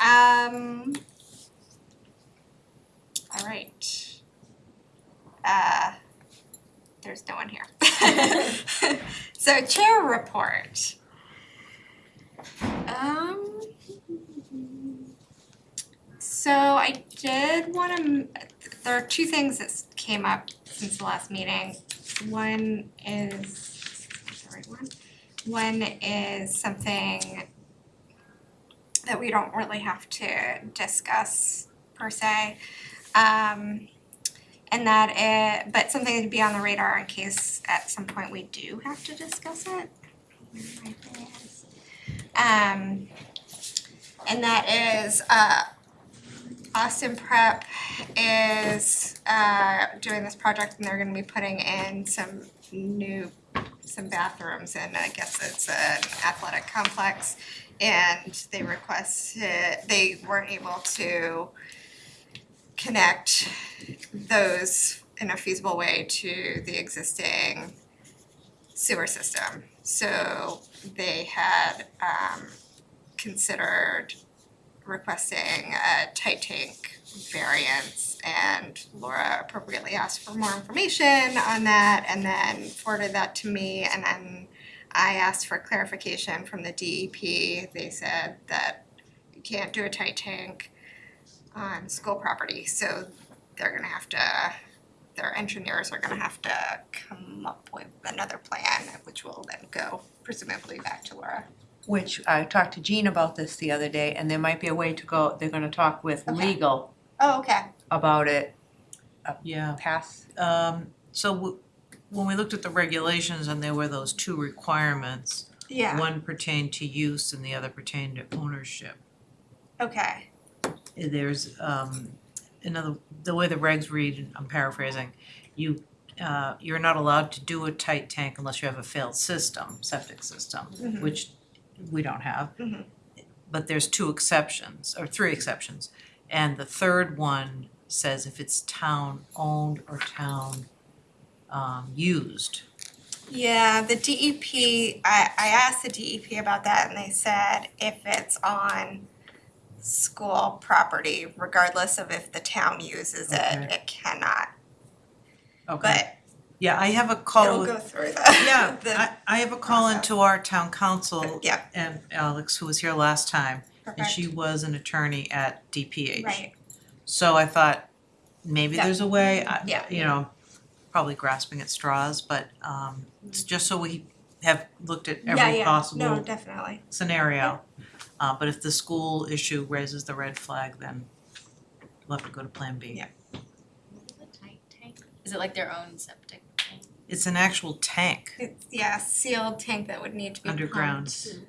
Um. All right. Uh, there's no one here. So chair report. Um. So I did wanna, there are two things that came up since the last meeting. One is, is right one? One is something that we don't really have to discuss per se. Um, and that it, but something to be on the radar in case at some point we do have to discuss it. Um, and that is, uh, Austin Prep is, uh, doing this project and they're gonna be putting in some new, some bathrooms and I guess it's an athletic complex. And they requested, they weren't able to connect those in a feasible way to the existing sewer system. So they had um considered requesting a tight tank variance and Laura appropriately asked for more information on that and then forwarded that to me and then I asked for clarification from the DEP. They said that you can't do a tight tank on school property, so they're gonna have to, their engineers are gonna have to come up with another plan, which will then go presumably back to Laura. Which I talked to Jean about this the other day, and there might be a way to go, they're gonna talk with Okay. legal Oh, okay. about it, Yeah, pass, um, so w- when we looked at the regulations and there were those two requirements, Yeah, one pertained to use and the other pertained to ownership. okay, There's, um, another, the way the regs read, and I'm paraphrasing, you, uh, you're not allowed to do a tight tank unless you have a failed system, septic system, Mhm. which we don't have. Mhm. But there's two exceptions, or three exceptions, and the third one says if it's town owned or town um used. yeah, the DEP, I I asked the DEP about that and they said if it's on school property, regardless of if the town uses it, Okay. it cannot, Okay. but Yeah, I have a call it'll with, go through the yeah, the I I have a call process. into our town council Yeah, and Alex, who was here last time, and perfect, she was an attorney at DPH. right, So I thought, maybe Yeah. there's a way, I, Yeah. you know, probably grasping at straws, but um it's just so we have looked at every yeah, no, possible definitely, scenario. Uh but if the school issue raises the red flag, then we'll have to go to plan B. Yeah. Is it like their own septic tank? It's an actual tank it's, yeah, sealed tank that would need to be underground. pumped,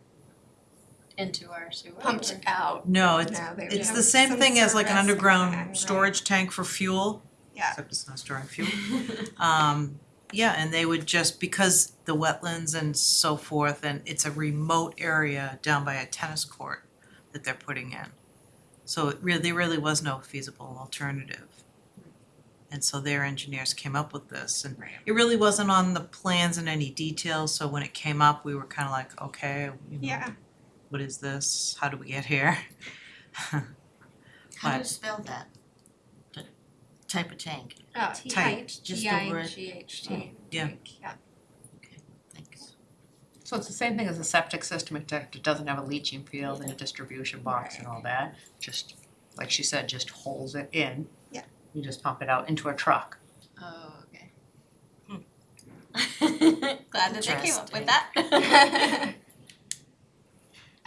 Into our sewer? pumped or- out, No, it's No, they would it's have the same some thing as like an service underground plan, storage tank for fuel, yeah, except it's not storing fuel. Um, yeah, and they would just, because the wetlands and so forth, and it's a remote area down by a tennis court that they're putting in. So it really, there really was no feasible alternative. And so their engineers came up with this, and Right. it really wasn't on the plans in any detail, so when it came up, we were kinda like, okay, you know, yeah, what is this? How do we get here? How do you spell that? The type of tank, oh, Tight. tight, Just T the word- G H T, oh, Yeah. tank, yeah. thanks. so it's the same thing as a septic system, it it doesn't have a leaching field and a distribution box and all that. Just, like she said, just holds it in. Yeah. You just pump it out into a truck. Oh, okay. Hmm. Glad that they came up with that.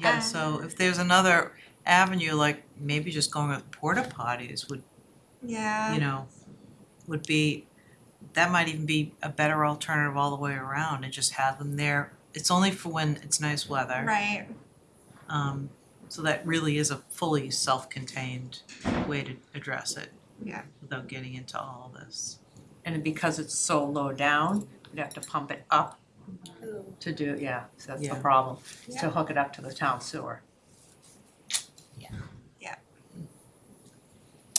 Yeah, so if there's another avenue, like maybe just going with porta potties would, Yeah, you know, would be, that might even be a better alternative all the way around and just have them there. It's only for when it's nice weather. right, Um, so that really is a fully self-contained way to address it. Yeah. Without getting into all this. And because it's so low down, you'd have to pump it up to do, yeah, so that's the Yeah. problem, is to hook it up to the town sewer. Yeah. Yeah.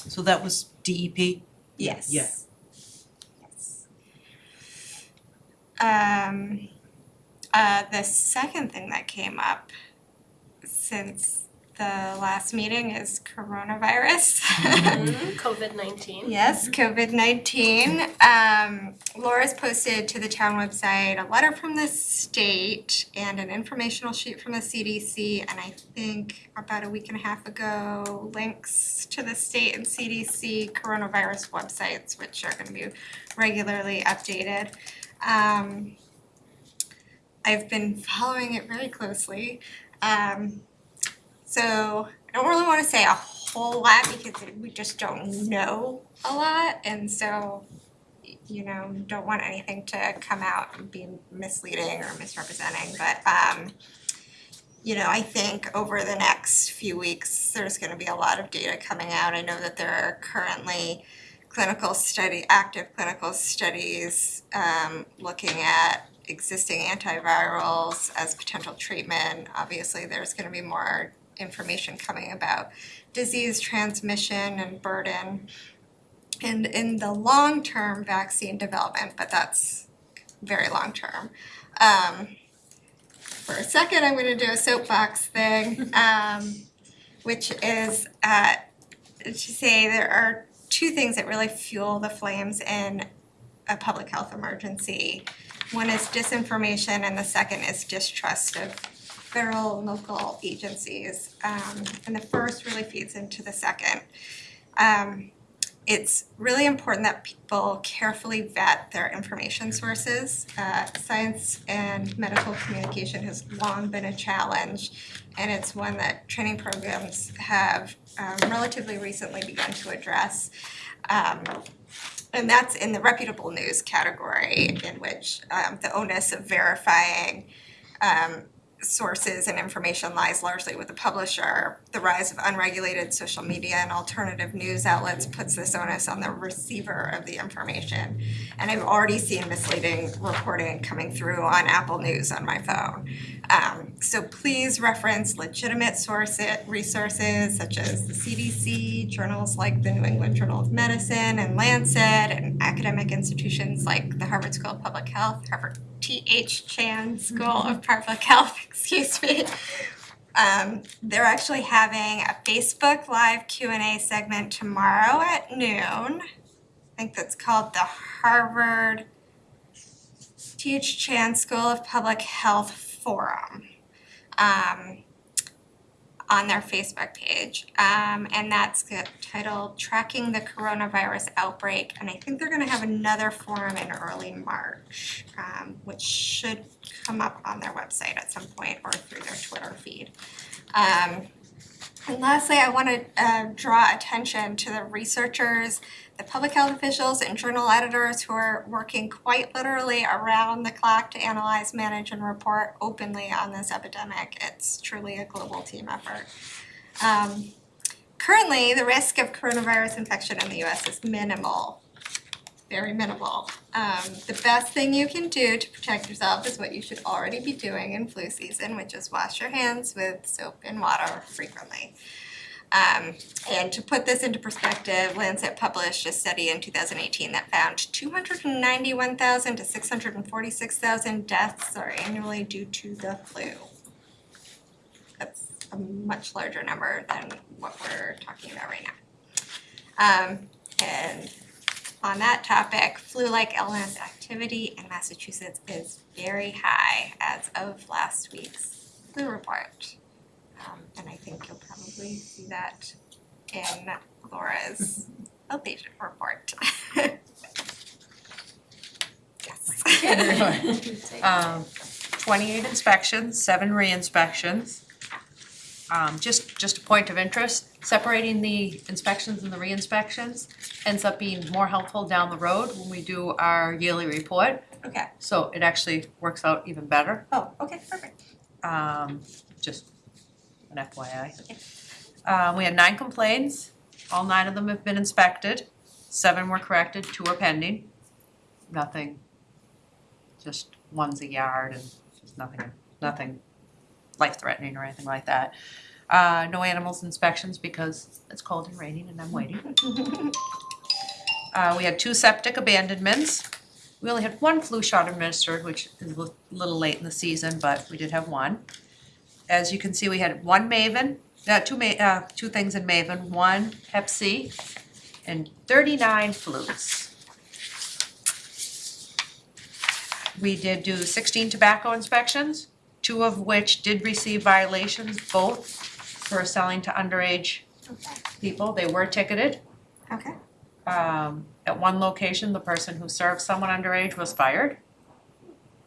So that was DEP? yes. Yeah. Yes. Um, uh, the second thing that came up since the last meeting is coronavirus. COVID nineteen. Yes, COVID nineteen. Um, Laura's posted to the town website a letter from the state and an informational sheet from the CDC, and I think about a week and a half ago, links to the state and CDC coronavirus websites, which are gonna be regularly updated. Um, I've been following it very closely. Um, so I don't really wanna say a whole lot because we just don't know a lot and so you know, don't want anything to come out and be misleading or misrepresenting, but um you know, I think over the next few weeks, there's gonna be a lot of data coming out. I know that there are currently clinical study, active clinical studies um looking at existing antivirals as potential treatment. Obviously, there's gonna be more information coming about disease transmission and burden and in the long-term vaccine development, but that's very long-term. Um, for a second, I'm gonna do a soapbox thing, um, which is uh, to say there are two things that really fuel the flames in a public health emergency. One is disinformation and the second is distrust of federal and local agencies. Um, and the first really feeds into the second. Um, it's really important that people carefully vet their information sources. Uh, science and medical communication has long been a challenge, and it's one that training programs have um, relatively recently begun to address. Um, and that's in the reputable news category, in which um, the onus of verifying um, sources and information lies largely with the publisher. The rise of unregulated social media and alternative news outlets puts this onus on the receiver of the information. And I've already seen misleading reporting coming through on Apple News on my phone. Um, so please reference legitimate source resources such as the CDC, journals like the New England Journal of Medicine and Lancet, and academic institutions like the Harvard School of Public Health, Harvard T.H. Chan School of Public Health, excuse me. Um, they're actually having a Facebook Live Q and A segment tomorrow at noon. I think that's called the Harvard T.H. Chan School of Public Health Forum. Um, on their Facebook page. Um, and that's titled Tracking the Coronavirus Outbreak. And I think they're gonna have another forum in early March, um, which should come up on their website at some point or through their Twitter feed. Um, and lastly, I wanna uh draw attention to the researchers, the public health officials and journal editors who are working quite literally around the clock to analyze, manage and report openly on this epidemic. It's truly a global team effort. Um, currently, the risk of coronavirus infection in the US is minimal, very minimal. Um, the best thing you can do to protect yourself is what you should already be doing in flu season, which is wash your hands with soap and water frequently. Um, and to put this into perspective, Lancet published a study in two thousand eighteen that found two hundred and ninety-one thousand to six hundred and forty-six thousand deaths are annually due to the flu. That's a much larger number than what we're talking about right now. Um, and on that topic, flu-like illness activity in Massachusetts is very high as of last week's flu report. Um, and I think you'll probably see that in Laura's outpatient report. Yes. Um, twenty-eight inspections, seven re-inspections. Um, just, just a point of interest, separating the inspections and the re-inspections ends up being more helpful down the road when we do our yearly report. Okay, So it actually works out even better, oh, okay, perfect. um, just an FYI. Uh, we had nine complaints, all nine of them have been inspected, seven were corrected, two are pending. Nothing, just one's a yard and just nothing, nothing life-threatening or anything like that. Uh, no animals inspections because it's cold and raining and I'm waiting. Uh, we had two septic abandonments. We only had one flu shot administered, which is a little late in the season, but we did have one. As you can see, we had one MAVEN, uh, two ma- uh, two things in MAVEN, one C and thirty-nine flutes. We did do sixteen tobacco inspections, two of which did receive violations, both for selling to underage Okay. people, they were ticketed. Okay. Um, at one location, the person who served someone underage was fired.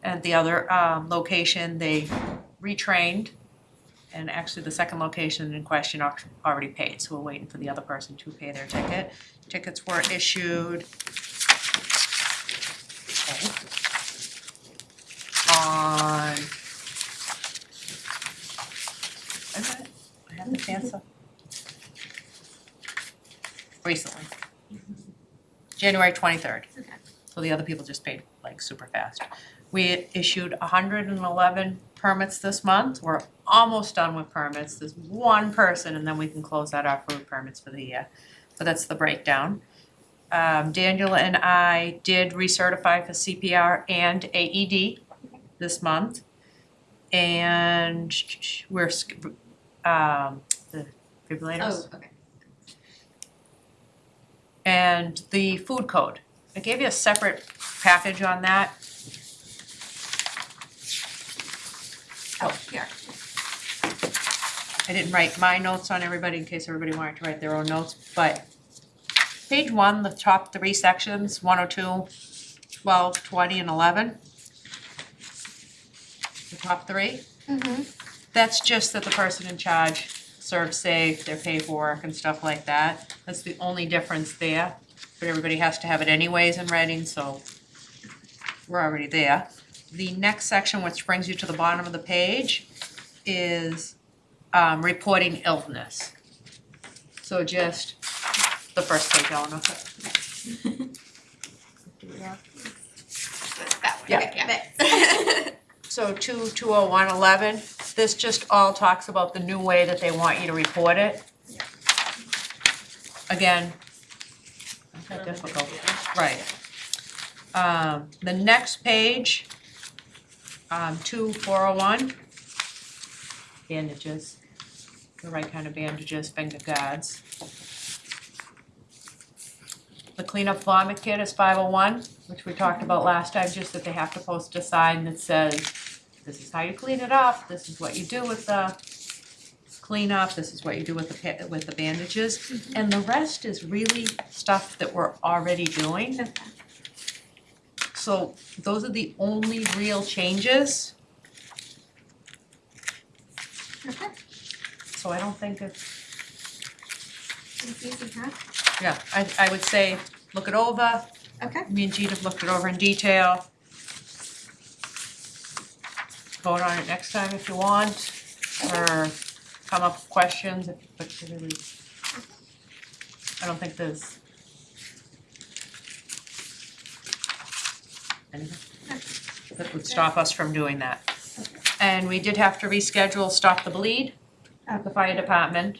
At the other, um, location, they retrained. And actually, the second location in question al- already paid, so we're waiting for the other person to pay their ticket. Tickets were issued. On. I got it, I have the answer. Recently. January twenty-third. Okay. So the other people just paid like super fast. We issued hundred and eleven permits this month, we're almost done with permits, there's one person and then we can close out our food permits for the year. But that's the breakdown. Um, Daniel and I did recertify for CPR and AED this month. And we're, sk- um, the defibrillators. Oh, okay. And the food code, I gave you a separate package on that. Oh, here. I didn't write my notes on everybody in case everybody wanted to write their own notes, but page one, the top three sections, 102, 12, 20, and eleven. The top three, Mm-hmm. that's just that the person in charge serves safe, their paperwork and stuff like that. That's the only difference there, but everybody has to have it anyways in writing, so we're already there. The next section, which brings you to the bottom of the page, is um reporting illness. So just the first page, Eleanor. That one, Yeah. okay, yeah. So two, two oh one eleven, this just all talks about the new way that they want you to report it. Again, not that difficult, right. Um, the next page, um, two four oh one, bandages, the right kind of bandages, finger guards. The cleanup vomit kit is five oh one, which we talked about last time, just that they have to post a sign that says, this is how you clean it up, this is what you do with the cleanup, this is what you do with the pa- with the bandages. And the rest is really stuff that we're already doing. So those are the only real changes, Okay. so I don't think it's, It's easy, huh? yeah, I I would say, look it over, Okay. me and Jean have looked it over in detail. Vote on it next time if you want, or come up with questions if you. I don't think there's. That would stop us from doing that. And we did have to reschedule Stop the Bleed at the fire department.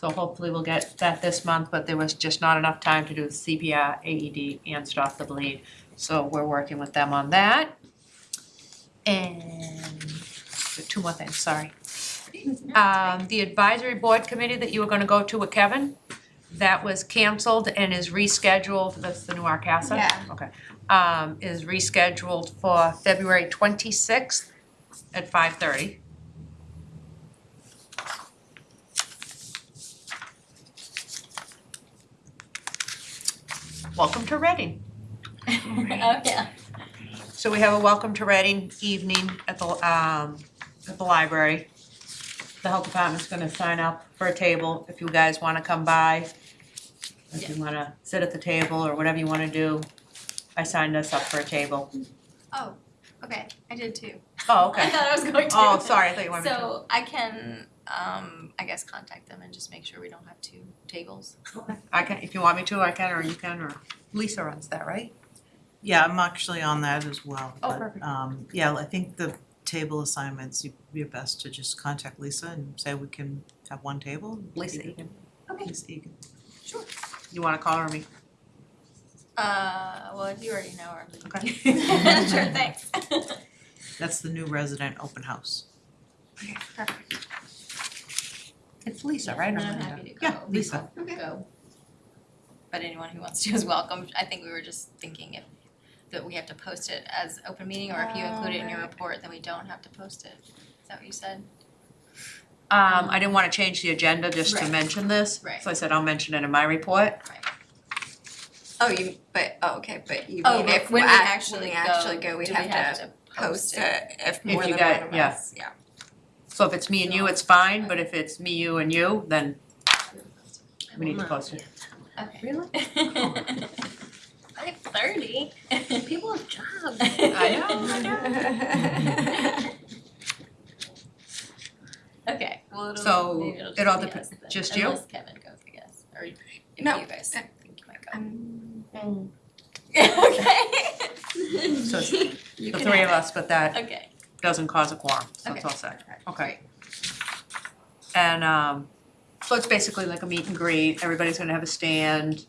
So hopefully we'll get that this month, but there was just not enough time to do the CPR, AED, and stop the bleed. So we're working with them on that. And two more things, sorry. Um, the advisory board committee that you were gonna go to with Kevin, that was canceled and is rescheduled, that's the new RCASA? Yeah. Okay, um, is rescheduled for February twenty-sixth at five thirty. Welcome to Reading. Oh, yeah. So we have a welcome to Reading evening at the um at the library. The health department's gonna sign up for a table if you guys wanna come by. If you wanna sit at the table or whatever you wanna do. I signed us up for a table. Oh, okay, I did too. Oh, okay. I okay. thought I was going to. Oh, sorry, I thought you wanted me to. So I can, um, I guess contact them and just make sure we don't have two tables. I can, if you want me to, I can, or you can, or Lisa runs that, right? Yeah, I'm actually on that as well, Oh, but perfect. um yeah, I think the table assignments, you'd be best to just contact Lisa and say we can have one table. Lisa Egan. Okay. Lisa Egan. Sure. You wanna call her or me? Uh, well, you already know her. Okay. Sure, thanks. That's the new resident open house. Okay, perfect. It's Lisa, right? I'm Amanda? happy to go. Yeah, Lisa. Okay. Go. But anyone who wants to is welcome. I think we were just thinking if that we have to post it as open meeting or if you include it in your Oh, report, then we don't have to post it. Is that what you said? Um, I didn't wanna change the agenda just to Right. mention this. Right. So I said I'll mention it in my report. Oh, you, but, oh, okay, but you Oh, mean if when we act- actually when go, actually go, we do have to post it if more you than got- one of yeah. us, yeah. So if it's me and you, it's fine, but if it's me, you and you, then we need to post it. Okay. Really? Five thirty. People have jobs. I know, Okay, well, it'll, So, maybe it'll it all just be depen- us then, just you? unless Kevin goes, I guess, or if you No, guys uh, think you might go. Um, Okay. So it's you the can three of have us, but that Okay. doesn't cause a quorum, so it's Okay. all set. Okay. And um, so it's basically like a meet and greet, everybody's gonna have a stand.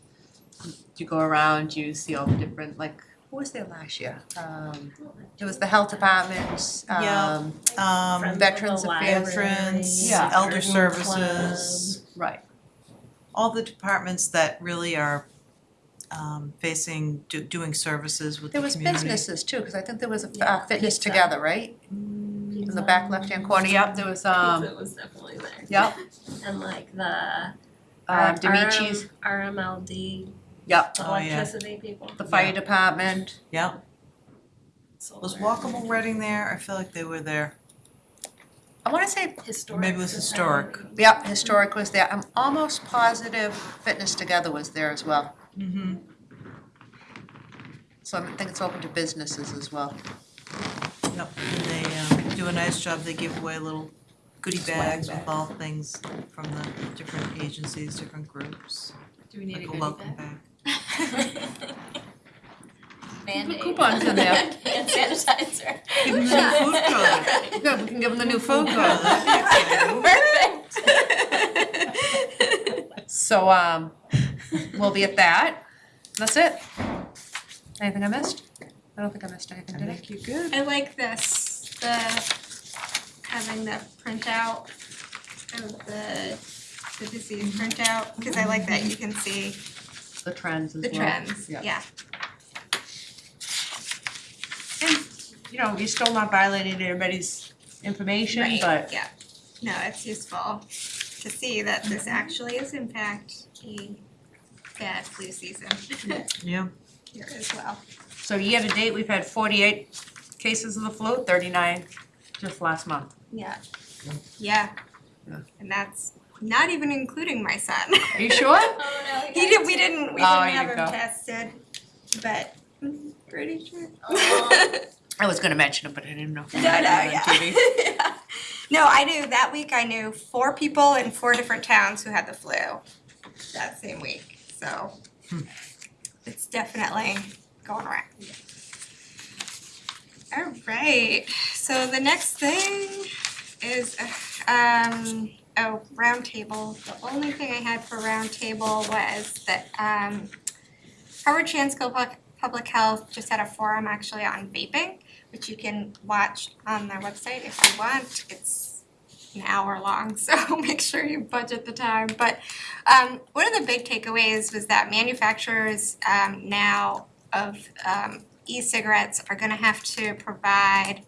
You go around, you see all the different, like, who was there last year? Um, it was the health departments, Yeah. um, Um, Veterans the Affairs. veterans, Yeah. elder Garden services, right, all the departments that really are um facing, do doing services with the there community. was businesses too, cause I think there was a Yeah, uh, fitness pizza. together, right? In the back left-hand corner, yep, there was um, Pizza was definitely there. yep, And like the um, Demici's, RM, RMLD, yep, Oh, yeah. electricity people. the fire department, Yeah, solar, was Walkable Reading there? I feel like they were there. I wanna say Historic. Maybe it was historic. Yep, historic was there. I'm almost positive Fitness Together was there as well. Mm-hmm. So I think it's open to businesses as well. Yep, and they um do a nice job, they give away little goodie bags with all things from the different agencies, different groups, Do we need a like a goodie welcome bag? bag. Band-aid. coupons in there. Hand sanitizer. Give them the new food code. Good, we can give them the new food code. Perfect. So, um, we'll be at that. That's it. Anything I missed? I don't think I missed anything, did I? Make you good. I like this, the having the printout of the the disease printout, cause I like that you can see The trends as the well. trends, Yeah. yeah. And, you know, you're still not violating anybody's information, Right, but yeah. No, it's useful to see that this actually is in fact a bad flu season Yeah, here as well. so year to date, we've had forty-eight cases of the flu, thirty-nine just last month. Yeah. Yeah. Yeah. And that's not even including my son. Are you sure? Oh no, He did, we didn't, we Oh, didn't have him oh, go. tested, but I'm pretty sure. Oh. Aw. I was gonna mention it, but I didn't know. if No, no, had it on TV. yeah. No, I knew, that week I knew four people in four different towns who had the flu that same week, so. It's definitely going around. Alright, so the next thing is, um, oh, roundtable. The only thing I had for roundtable was that, um, Harvard Chan School of Public- Public Health just had a forum actually on vaping which you can watch on their website if you want. It's an hour long, so make sure you budget the time. But um, one of the big takeaways was that manufacturers um, now of um, e-cigarettes are going to have to provide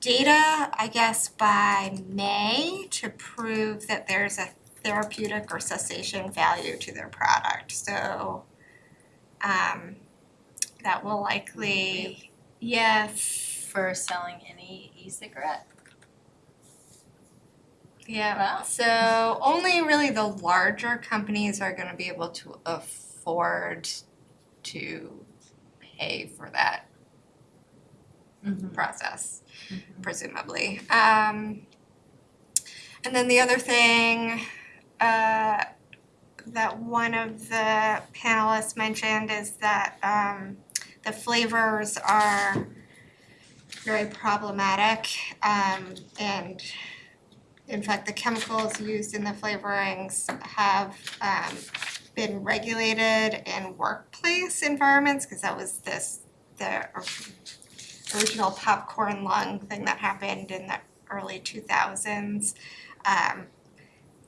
data, I guess, by May to prove that there's a therapeutic or cessation value to their product. So um, that will likely Yes. For selling any e-cigarette? Yeah. Wow. So only really the larger companies are gonna be able to afford to pay for that process, presumably. Um, and then the other thing, uh, that one of the panelists mentioned is that, um, the flavors are very problematic, um, and in fact, the chemicals used in the flavorings have, um, been regulated in workplace environments, cause that was this, the original popcorn lung thing that happened in the early two thousands. Um,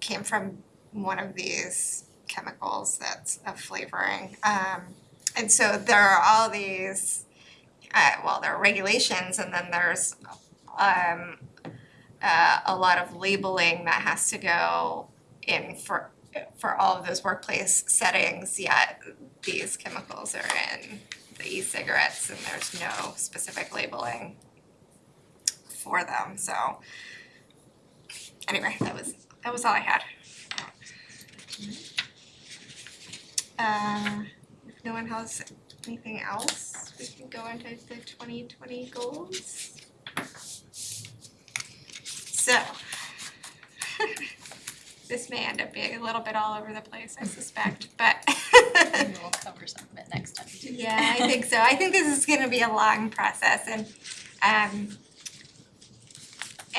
came from one of these chemicals that's a flavoring. Um, and so there are all these, uh, well, there are regulations and then there's um, uh, a lot of labeling that has to go in for for all of those workplace settings, yet these chemicals are in the e-cigarettes and there's no specific labeling for them, so anyway, that was that was all I had. Uh, if no one has anything else, we can go into the twenty twenty goals. So this may end up being a little bit all over the place, I suspect, but Maybe we'll cover some of it next time too. yeah, I think so. I think this is gonna be a long process and um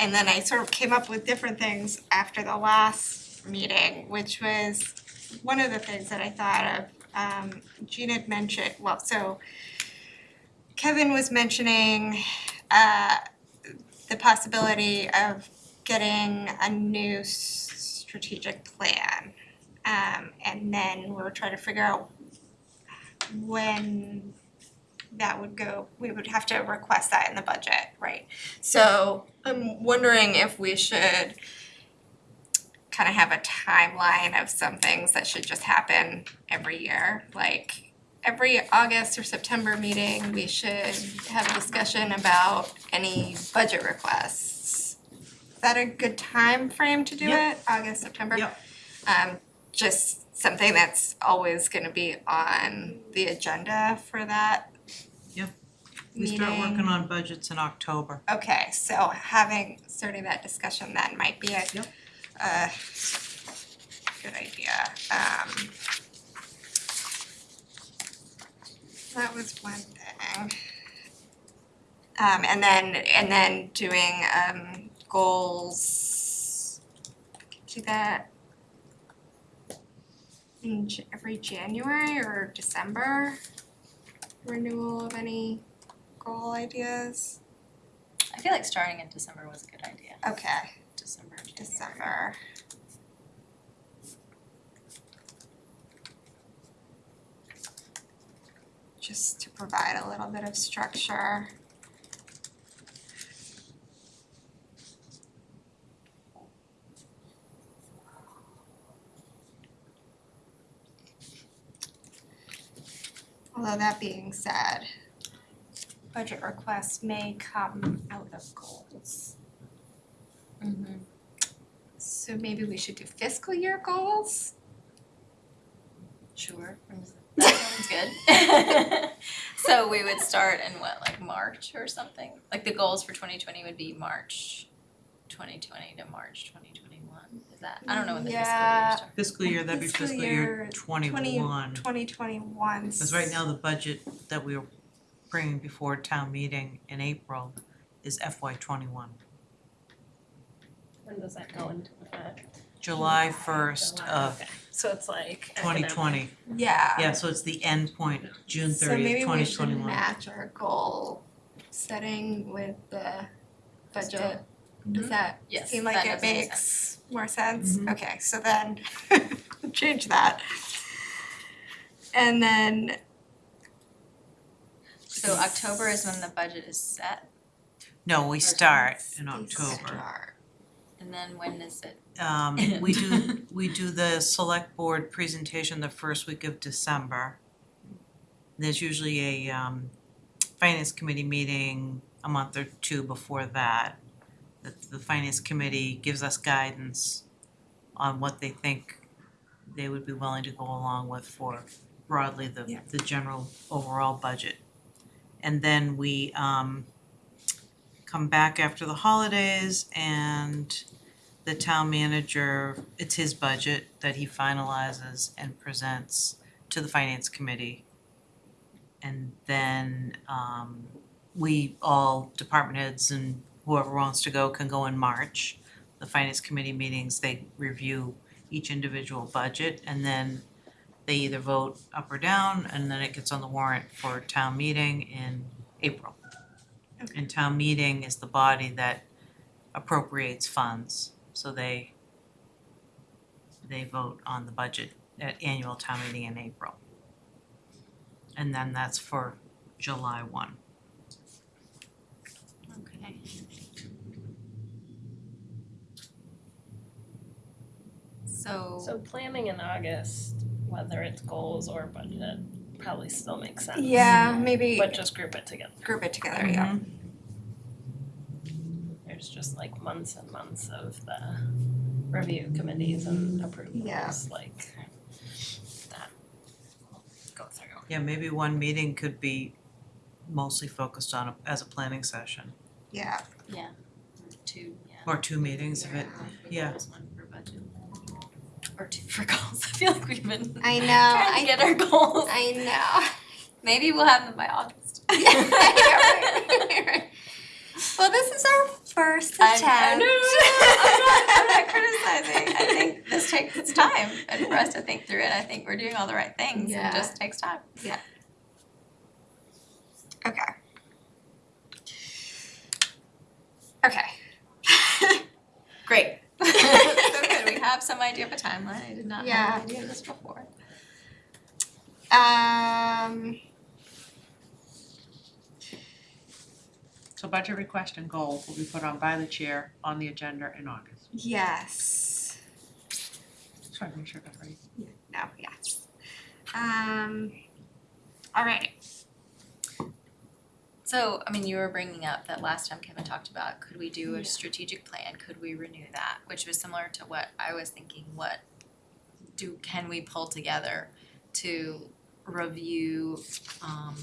and then I sort of came up with different things after the last meeting, which was one of the things that I thought of. Um Gina had mentioned, well, so Kevin was mentioning uh the possibility of getting a new strategic plan. Um and then we're trying to figure out when that would go, we would have to request that in the budget, right? So I'm wondering if we should kind of have a timeline of some things that should just happen every year, like every August or September meeting, we should have a discussion about any budget requests. Is that a good time frame to do Yep. it? August, September? Yep. Um, just something that's always gonna be on the agenda for that Yep. We start meeting. working on budgets in October. Okay, so having, starting that discussion then might be a, Yep. a good idea, um. That was one thing. Um, and then, and then doing, um, goals, do that in every January or December? Renewal of any goal ideas? I feel like starting in December was a good idea. Okay, December, January. December. Just to provide a little bit of structure. Although that being said, budget requests may come out of goals. Mhm. So maybe we should do fiscal year goals? Sure, that sounds good. So we would start in what, like March or something? Like the goals for twenty twenty would be March twenty twenty to March twenty twenty one, is that, I don't know when the fiscal year starts. Fiscal year, that'd be Fiscal fiscal year year twenty-one. Twenty twenty one. Because right now, the budget that we are bringing before town meeting in April is FY twenty-one. When does that go into effect? July first July, of okay. So it's like twenty academic. twenty. Yeah. Yeah, so it's the end point, June So thirtieth, maybe twenty we should twenty-one. match our goal setting with the budget. Mm-hmm. Does that Yes, seem that like it does make makes more sense? Mhm. Okay, so then change that. And then So October is when the budget is set, No, we start in October. start. and then when is it? Um, we do, we do the select board presentation the first week of December. There's usually a, um, finance committee meeting a month or two before that. The, the finance committee gives us guidance on what they think they would be willing to go along with for broadly the, Yeah. the general overall budget. And then we, um, come back after the holidays and the town manager, it's his budget that he finalizes and presents to the finance committee. And then um we all, department heads and whoever wants to go can go in March. The finance committee meetings, they review each individual budget and then they either vote up or down and then it gets on the warrant for town meeting in April. And town meeting is the body that appropriates funds, so they they vote on the budget at annual town meeting in April. And then that's for July one. Okay. So, So planning in August, whether it's goals or budget, probably still makes sense. Yeah, maybe But just group it together. group it together, mm-hmm. yeah. There's just like months and months of the review committees and approvals, Yeah. like that we'll go through. Yeah, maybe one meeting could be mostly focused on, a- as a planning session, Yeah, two, yeah. or two meetings if it, One yeah. goals, one for budget. Or two for goals, I feel like we've been I know, trying I to get our goals. I know. Maybe we'll have them by August. Well, this is our first attempt. I, I I'm not, I'm not criticizing, I think this takes its time, and for us to think through it, I think we're doing all the right things, Yeah. it just takes time. Yeah. Okay. Okay. Great. So good, we have some idea of a timeline, I did not Yeah. have an idea of this before. Um, So budget request and goals will be put on by the chair on the agenda in August. yes. Sorry, make sure I got it right. No, yes. Um, all right. So, I mean, you were bringing up that last time Kevin talked about, could we do a strategic plan, could we renew that, which was similar to what I was thinking, what do, can we pull together to review, um,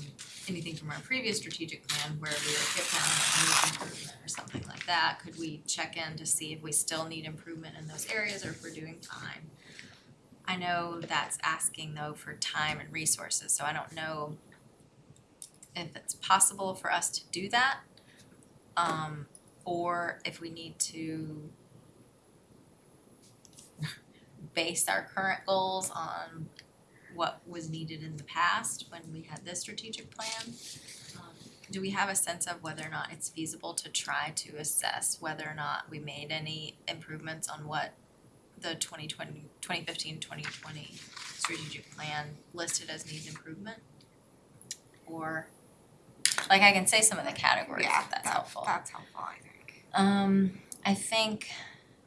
anything from our previous strategic plan where we like hit down improvement or something like that, could we check in to see if we still need improvement in those areas or if we're doing fine? I know that's asking though for time and resources, so I don't know if it's possible for us to do that. Um, or if we need to base our current goals on what was needed in the past when we had this strategic plan. Um, Do we have a sense of whether or not it's feasible to try to assess whether or not we made any improvements on what the 2020 2015 2020 strategic plan listed as needs improvement? Or like I can say some of the categories Yeah, if that's that- helpful. That's helpful, I think. Um, I think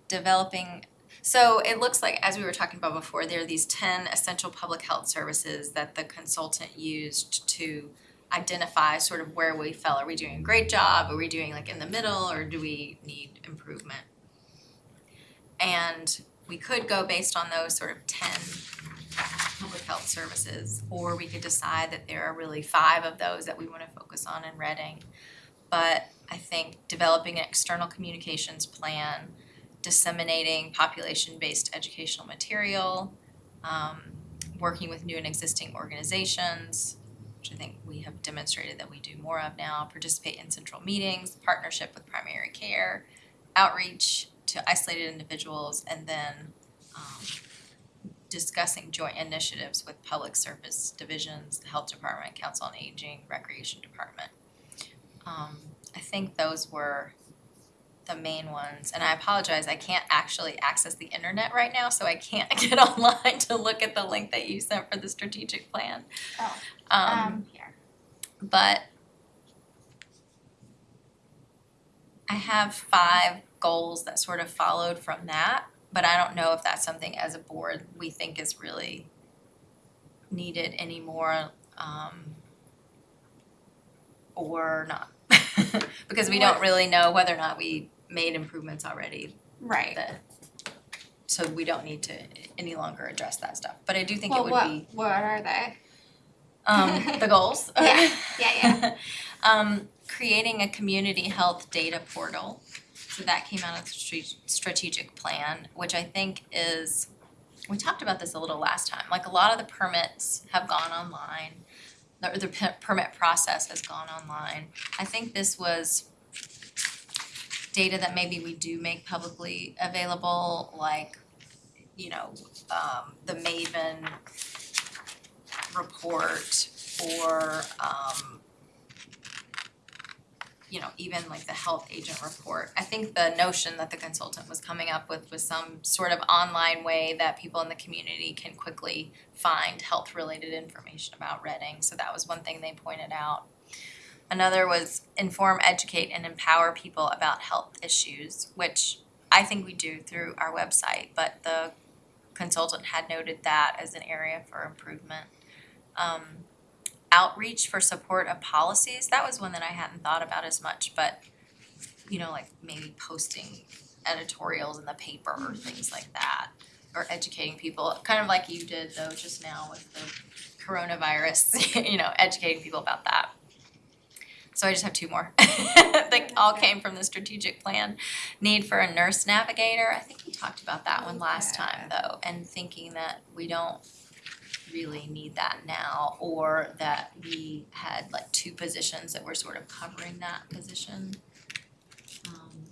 developing, so it looks like, as we were talking about before, there are these ten essential public health services that the consultant used to identify sort of where we fell. Are we doing a great job? Are we doing like in the middle or do we need improvement? And we could go based on those sort of ten public health services, or we could decide that there are really five of those that we wanna focus on in Reading. But I think developing an external communications plan, disseminating population-based educational material, um, working with new and existing organizations, which I think we have demonstrated that we do more of now, participate in central meetings, partnership with primary care, outreach to isolated individuals, and then um, discussing joint initiatives with public service divisions, the health department, council on aging, recreation department. Um, I think those were the main ones, and I apologize, I can't actually access the internet right now, so I can't get online to look at the link that you sent for the strategic plan. Oh, Um, Um, here. but I have five goals that sort of followed from that, but I don't know if that's something as a board we think is really needed anymore, um, or not. Because we don't really know whether or not we made improvements already Right. that, so we don't need to any longer address that stuff, but I do think it would what, be, what are they? um, the goals. Yeah, yeah, yeah. um, creating a community health data portal. So that came out of the strategic plan, which I think is, we talked about this a little last time, like a lot of the permits have gone online. The, the pe- permit process has gone online. I think this was data that maybe we do make publicly available, like, you know, um, the MAVEN report or, um, you know, even like the health agent report. I think the notion that the consultant was coming up with was some sort of online way that people in the community can quickly find health related information about Reading, so that was one thing they pointed out. Another was inform, educate, and empower people about health issues, which I think we do through our website, but the consultant had noted that as an area for improvement. Um, outreach for support of policies, that was one that I hadn't thought about as much, but you know, like maybe posting editorials in the paper or things like that. Or educating people, kind of like you did though just now with the coronavirus, you know, educating people about that. So I just have two more. They all came from the strategic plan. Need for a nurse navigator, I think we talked about that one last time though, and thinking that we don't really need that now, or that we had like two positions that were sort of covering that position. Um.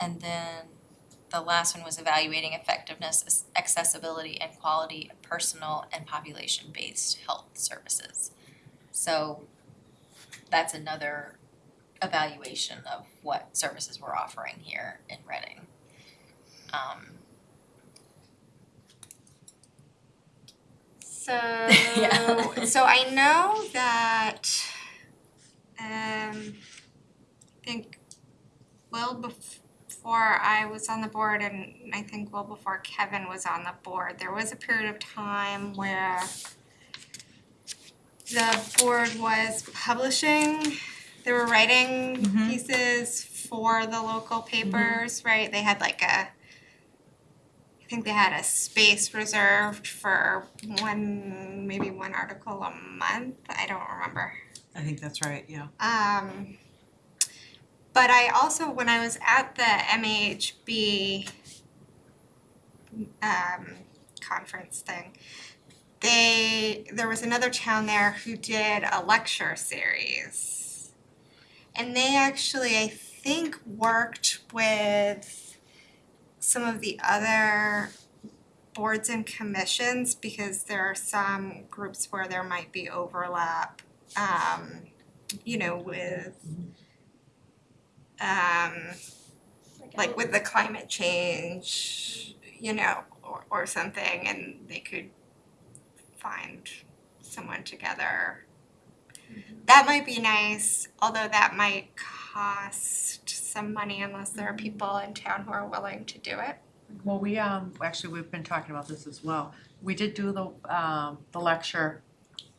And then the last one was evaluating effectiveness, accessibility, and quality of personal and population-based health services. So that's another evaluation of what services we're offering here in Reading. Um, So, Yeah. so I know that, um, I think well before I was on the board and I think well before Kevin was on the board, there was a period of time where the board was publishing, they were writing Mhm. pieces for the local papers, right? They had like a I think they had a space reserved for one, maybe one article a month, I don't remember. I think that's right, yeah. Um, but I also, when I was at the MAHB um, conference thing, they, there was another town there who did a lecture series. And they actually, I think, worked with some of the other boards and commissions because there are some groups where there might be overlap. Um, you know, with um like with the climate change, you know, or or something and they could find someone together. That might be nice, although that might cost some money unless there are people in town who are willing to do it. Well, we, um, actually, we've been talking about this as well. We did do the, um, the lecture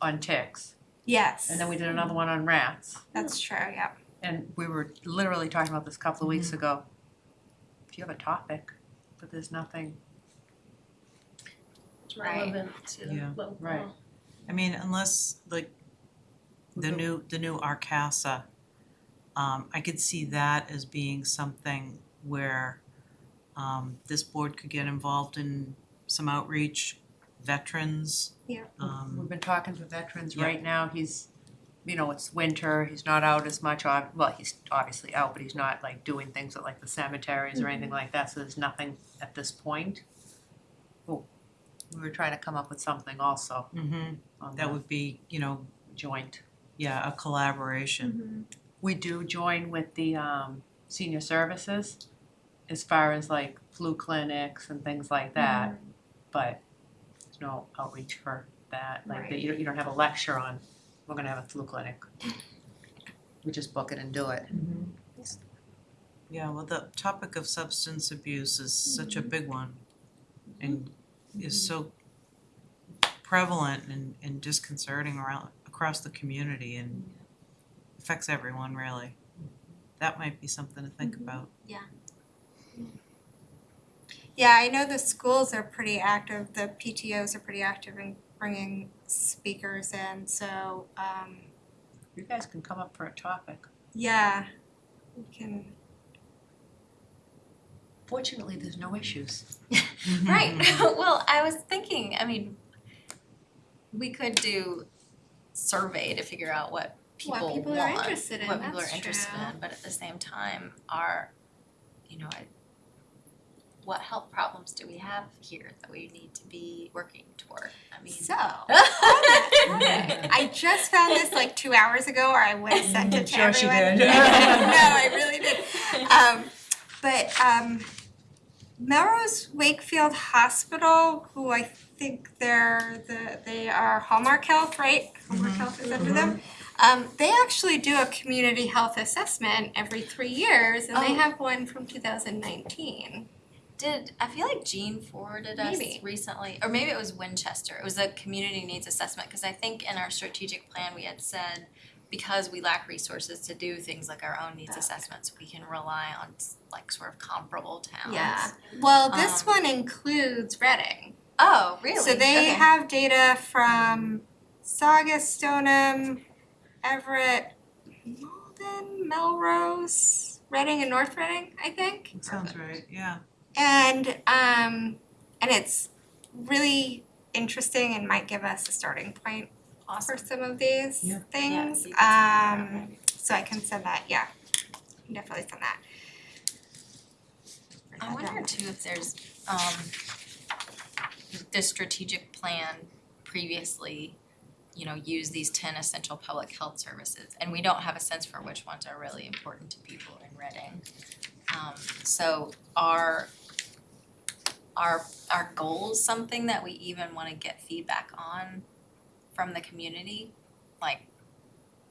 on ticks, Yes. and then we did another one on rats. That's true, yeah. And we were literally talking about this a couple of weeks ago. If you have a topic, but there's nothing, Right. relevant to Yeah. local. Right. I mean, unless like the new, the new RCASA, um, I could see that as being something where um, this board could get involved in some outreach, veterans. Yeah. Um, we've been talking to veterans Yeah. right now, he's, you know, it's winter, he's not out as much, ob- well, he's obviously out, but he's not like doing things at like the cemeteries or anything like that, so there's nothing at this point. Oh, we were trying to come up with something also mhm, on that the would be, you know, joint. yeah, a collaboration. We do join with the um senior services as far as like flu clinics and things like that, mm-hmm. but there's no outreach for that, like that you don't you don't have a lecture on, we're gonna have a flu clinic. We just book it and do it. Mm-hmm. Yeah, well, the topic of substance abuse is such a mm-hmm. big one and is so prevalent and and disconcerting around across the community and affects everyone really. That might be something to think about. Yeah, Yeah, I know the schools are pretty active, the PTOs are pretty active in bringing speakers in, so, um, You guys can come up for a topic. yeah, we can, Fortunately, there's no issues. Right, well, I was thinking, I mean, we could do survey to figure out what people what want, people are interested in, what people that's are interested true. in, but at the same time, our, you know, I what health problems do we have here that we need to be working toward? I mean. So, I just found this like two hours ago, or I would have sent it to Sure she everyone. did. no, I really did. Um, but um, Melrose Wakefield Hospital, who I think they're the they are Hallmark Health, right? Hallmark Health is under them. Um, they actually do a community health assessment every three years, and they Oh. have one from 2019. Did, I feel like Jean forwarded us Maybe. recently, or maybe it was Winchester, it was a community needs assessment, cause I think in our strategic plan, we had said because we lack resources to do things like our own needs assessments, we can rely on like sort of comparable towns. Yeah. Well, this Um, one includes Reading. Oh, really? So they Okay. have data from Saugus, Stoneham, Everett, Malden, Melrose, Reading and North Reading, I think. Sounds right, yeah. And um and it's really interesting and might give us a starting point for some of these Yeah. things. you can send that out, Um so I can send that, yeah. Can Definitely send that. I wonder too if there's, um, the strategic plan previously, you know, use these ten essential public health services, and we don't have a sense for which ones are really important to people in Reading. Um, so are, are, are goals something that we even wanna get feedback on from the community? Like,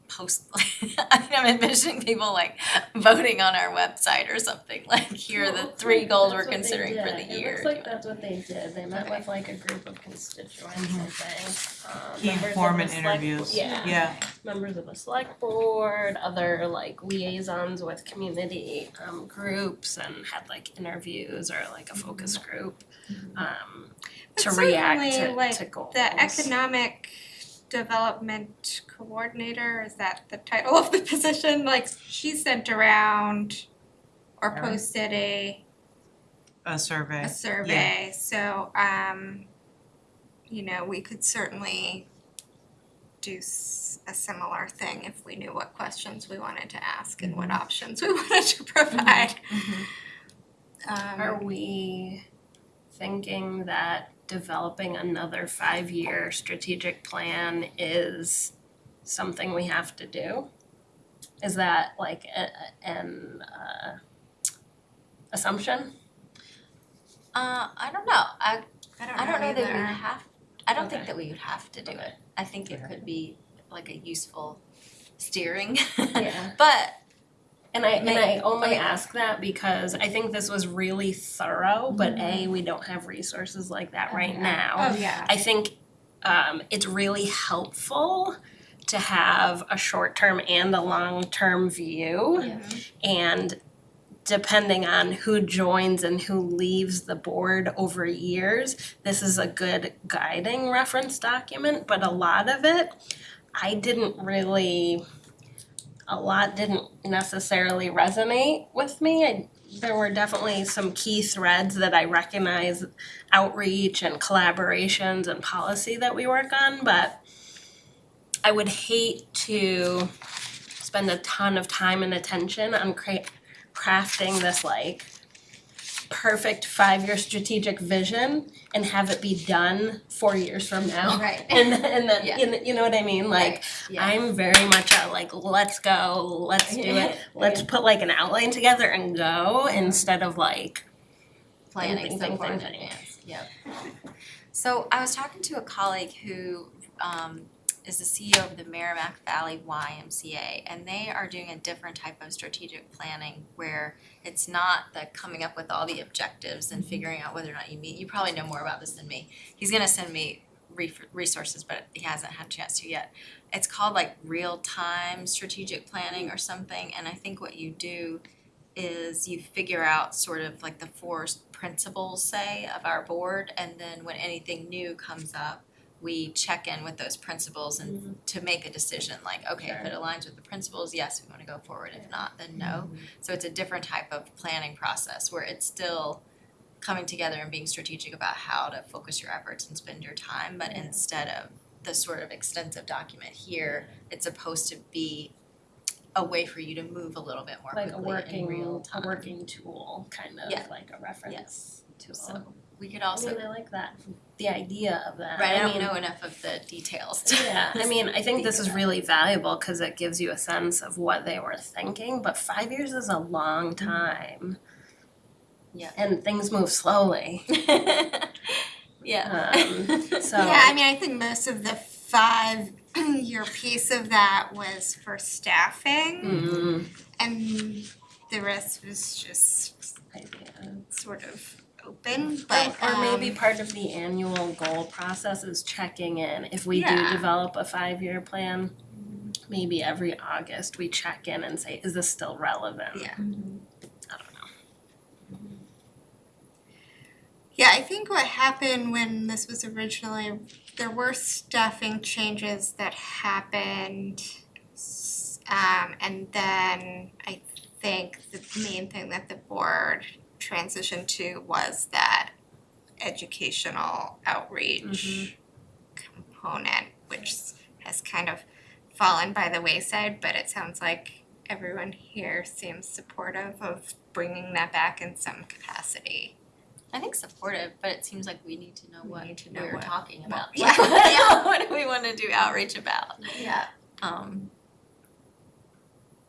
post, I'm envisioning people like voting on our website or something, like here are the three goals we're considering for the year. It looks like that's what they did, they met with like a group of constituents, I think, um, Key members of the informant select- interviews. Yeah, Yeah, members of the select board, other like liaisons with community um groups and had like interviews or like a focus group um But to react certainly, to like, to goals. The economic development coordinator, is that the title of the position? Like she sent around or Erin? posted a a survey. a survey, so um you know, we could certainly do s- a similar thing if we knew what questions we wanted to ask and what options we wanted to provide. Um Are we thinking that developing another five-year strategic plan is something we have to do? Is that like a, a- an uh assumption? Uh, I don't know, I I don't know I don't know that we either. have, I don't think Okay. that we would have to do Okay. it. I think it could be like a useful steering. Yeah. But And I and I only okay. ask that because I think this was really thorough, but A, we don't have resources like that right now. Oh, yeah. I think um it's really helpful to have a short-term and a long-term view. Yeah. And depending on who joins and who leaves the board over years, this is a good guiding reference document, but a lot of it, I didn't really, a lot didn't necessarily resonate with me. I, there were definitely some key threads that I recognize outreach and collaborations and policy that we work on, but I would hate to spend a ton of time and attention on cra- crafting this like perfect five-year strategic vision and have it be done four years from now. Right. And and then Yeah. you know, you know what I mean? Like yeah. I'm very much a like let's go, let's do it. Let's put like an outline together and go instead of like planning Think, so think, far in think, think. advance, yep. So I was talking to a colleague who um is the CEO of the Merrimack Valley YMCA and they are doing a different type of strategic planning where it's not the coming up with all the objectives and figuring out whether or not you meet, you probably know more about this than me. He's gonna send me resources, but he hasn't had a chance to yet. It's called like real-time strategic planning or something, and I think what you do is you figure out sort of like the four principles, say, of our board, and then when anything new comes up, we check in with those principles and mm-hmm. to make a decision, like, okay, if it aligns with the principles, yes, we wanna go forward, if not, then no. Mm-hmm. So it's a different type of planning process where it's still coming together and being strategic about how to focus your efforts and spend your time, but instead of the sort of extensive document here, it's supposed to be a way for you to move a little bit more like a quickly in real working, time. a working tool, kind of Yeah. like a reference tool. So we could I also, mean, I like that, the idea of that. right, I don't mean, know enough of the details to. Yeah, I mean, I think this is really valuable because it gives you a sense of what they were thinking, but five years is a long time. Yeah. And things move slowly, Yeah. um, so. Yeah, I mean, I think most of the five year piece of that was for staffing Mm, and the rest was just idea. sort of open, but Or maybe um, part of the annual goal process is checking in, if we do Yeah. develop a five-year plan, maybe every August we check in and say, is this still relevant? Yeah. I don't know. Yeah, I think what happened when this was originally, there were staffing changes that happened. s- Um, and then I think the main thing that the board transitioned to was that educational outreach component, which has kind of fallen by the wayside, but it sounds like everyone here seems supportive of bringing that back in some capacity. I think supportive, but it seems like we need to know We what to know we're what- talking about. yeah. Like, what do we wanna do outreach about? Yeah. Um,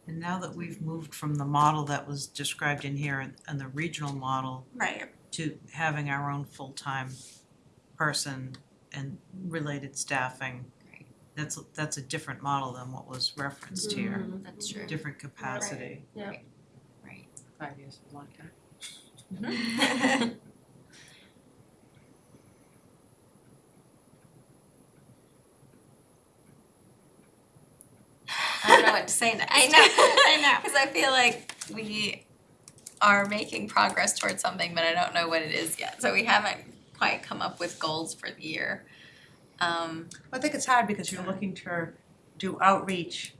And now that we've moved from the model that was described in here and and the regional model Right. to having our own full-time person and related staffing. Right. That's that's a different model than what was referenced here, Mhm. that's true, different capacity. right. Five years is a long time. I don't know what to say next. I know, I know. Cause I feel like we are making progress towards something, but I don't know what it is yet, so we haven't quite come up with goals for the year. Um, I think it's hard because you're looking to do outreach,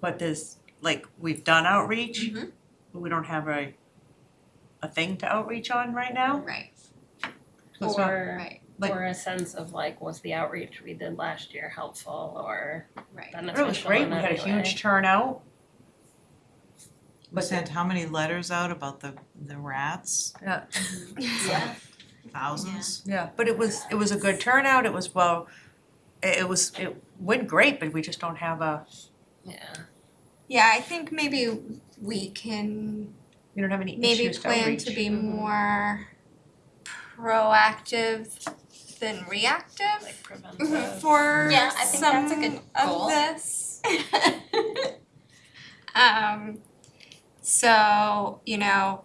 but there's, like, we've done outreach, Mhm. but we don't have a a thing to outreach on right now. right, So it's not- Or, right, Like- or a sense of like, was the outreach we did last year helpful or right. beneficial It was great, in we had a any way? huge turnout. We sent how many letters out about the the rats? Yeah. Yeah. Thousands? Yeah, but it was, it was a good turnout, it was well, it it was, it went great, but we just don't have a, Yeah. Yeah, I think maybe we can we don't have any maybe issues to plan outreach. to be Mhm. more proactive than reactive Like preventive. for Yeah, I think that's a good some of goal. this. Um, so, you know,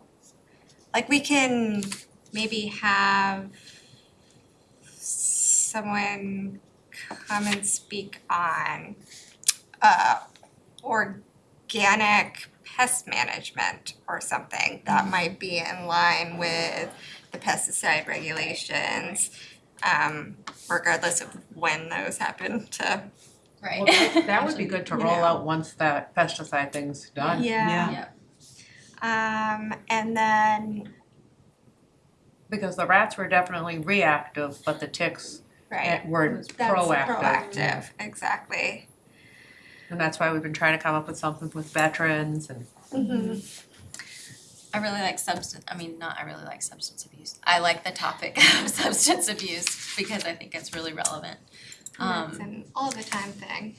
like we can maybe have someone come and speak on uh organic pest management or something that might be in line with the pesticide regulations. Um, regardless of when those happen to Right. Well, that that would be good to You roll know. out once that pesticide thing's done. Yeah. yeah, Um, and then, Because the rats were definitely reactive, but the ticks right, eh, were that's proactive. proactive, exactly. And that's why we've been trying to come up with something with veterans and Mm-hmm. I really like substance, I mean, not I really like substance abuse. I like the topic of substance abuse because I think it's really relevant. It's Um, an all the time thing.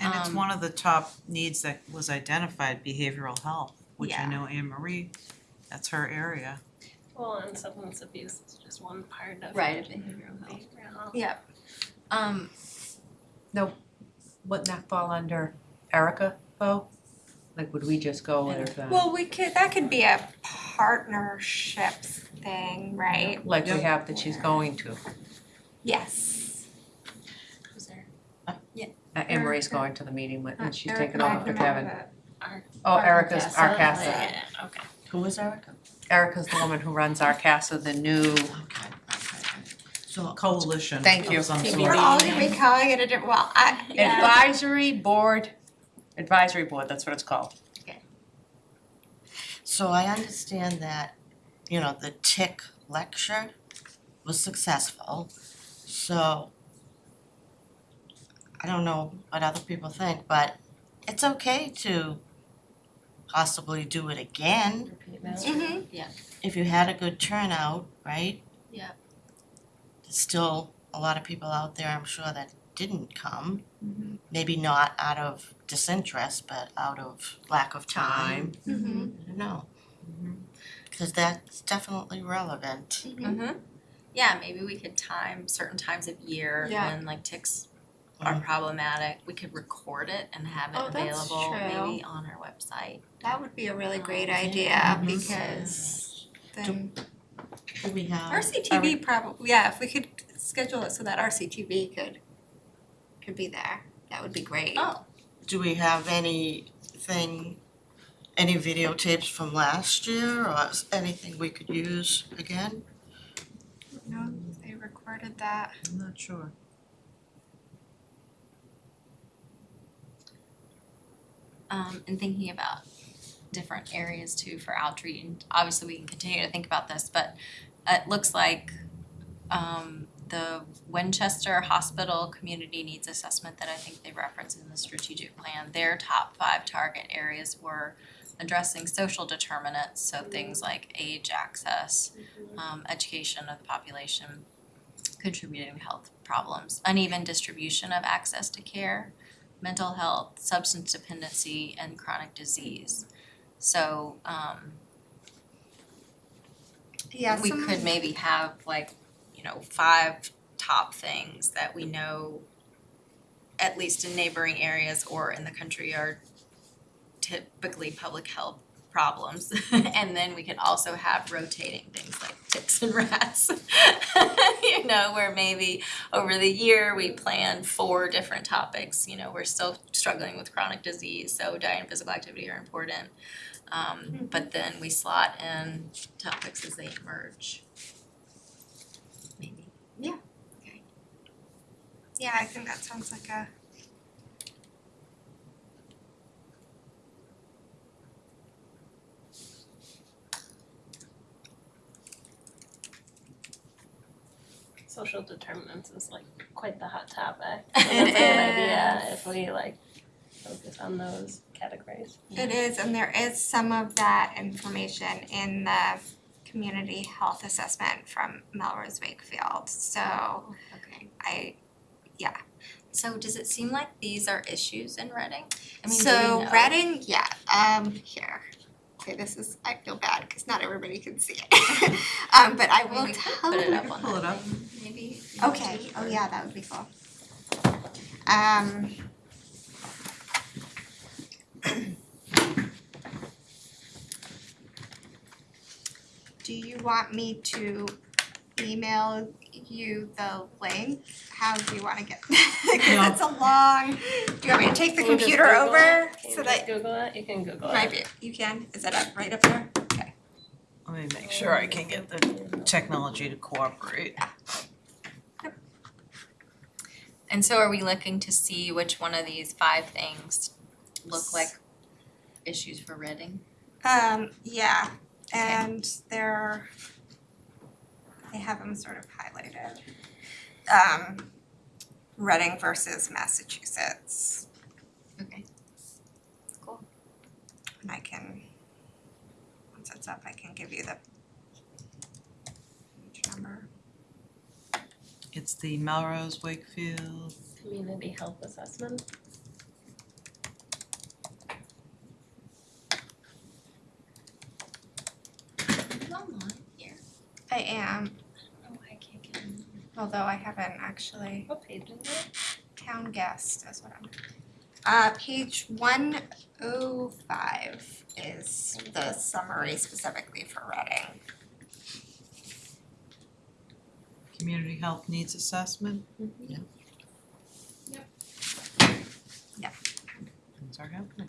And it's Um, one of the top needs that was identified, behavioral health, which I Yeah. know Anne Marie, that's her area. Well, and substance abuse is just one part of Right, of behavioral health. behavioral health. Yep. Um, wouldn't that fall under Erica though? Like would we just go with uh Well, we could, that could be a partnerships thing, right? like we have that she's going to? Yes. who's there? Uh, Anne Marie's going to the meeting with, and she's taking over for Kevin. Ar- Oh, Erica's RCASA, RCASA. yeah, okay. Who is Erica? Erica's the woman who runs RCASA, the new, Okay, okay, okay. So, Coalition Thank you. of some sort. We're all gonna be calling it a different, well, I, yeah. advisory board, advisory board, that's what it's called. so I understand that, you know, the tick lecture was successful, so I don't know what other people think, but it's okay to possibly do it again. Repeat that. Mhm. if you had a good turnout, right? Yeah. There's still a lot of people out there, I'm sure, that didn't come. Mm-hmm. Maybe not out of disinterest, but out of lack of time. Mm-hmm. I don't know. Cause that's definitely relevant. Mm-hmm. Yeah, maybe we could time certain times of year Yeah. when like ticks are problematic. We could record it and have it Oh, that's available true. maybe on our website. That would be a really great Um, idea Mhm. because then Do we have? RCTV probably, yeah, if we could schedule it so that RCTV could could be there, that would be great. Oh, Do we have anything, any videotapes from last year or anything we could use again? No, they recorded that. I'm not sure. um, and thinking about different areas too for outreach. And obviously, we can continue to think about this, but it looks like um, the Winchester Hospital Community Needs Assessment that I think they referenced in the strategic plan, their top five target areas were addressing social determinants, so things like age, access, um, education of the population, contributing to health problems, uneven distribution of access to care, mental health, substance dependency, and chronic disease. So um Yeah, we could maybe have like, you know, five top things that we know at least in neighboring areas or in the country are typically public health problems. and then we can also have rotating things like ticks and rats. you know, where maybe over the year we plan four different topics. You know, we're still struggling with chronic disease, so diet and physical activity are important. Um, but then we slot in topics as they emerge. Maybe. Yeah, I think that sounds like a Social determinants is like quite the hot topic. It So that's a good idea if we like focus on those categories. It is, and there is some of that information in the community health assessment from Melrose Wakefield, so Okay. I, So does it seem like these are issues in Reading? I mean, do so we know? Reading, yeah, um, here. Okay, this is, I feel bad, cause not everybody can see it. Um, but I I mean, will we could tell put it you. up on pull it that up. maybe. if you want Okay, to, oh or- yeah, that would be cool. Um. Do you want me to email you the link? How do you wanna get, cause No. it's a long, do you want me to take the Can you just computer Google it? over Can you so just that, Google it, you can Google it. might be, you can, is it up, right up there? Okay. Let me make sure I can get the technology to cooperate. And so are we looking to see which one of these five things look like issues for Reading? Um, yeah, and they're, they have them sort of highlighted. Um, Reading versus Massachusetts, Okay. Cool. and I can, once it's up, I can give you the page number. It's the Melrose Wakefield. Community health assessment. Are you online here? I am, I don't know why I can't get in. Although I haven't actually, What page is it? town guest is what I'm. Uh, page one oh five is the summary specifically for Reading. Community Health Needs Assessment. Yeah. Yep. Yeah. Things are happening.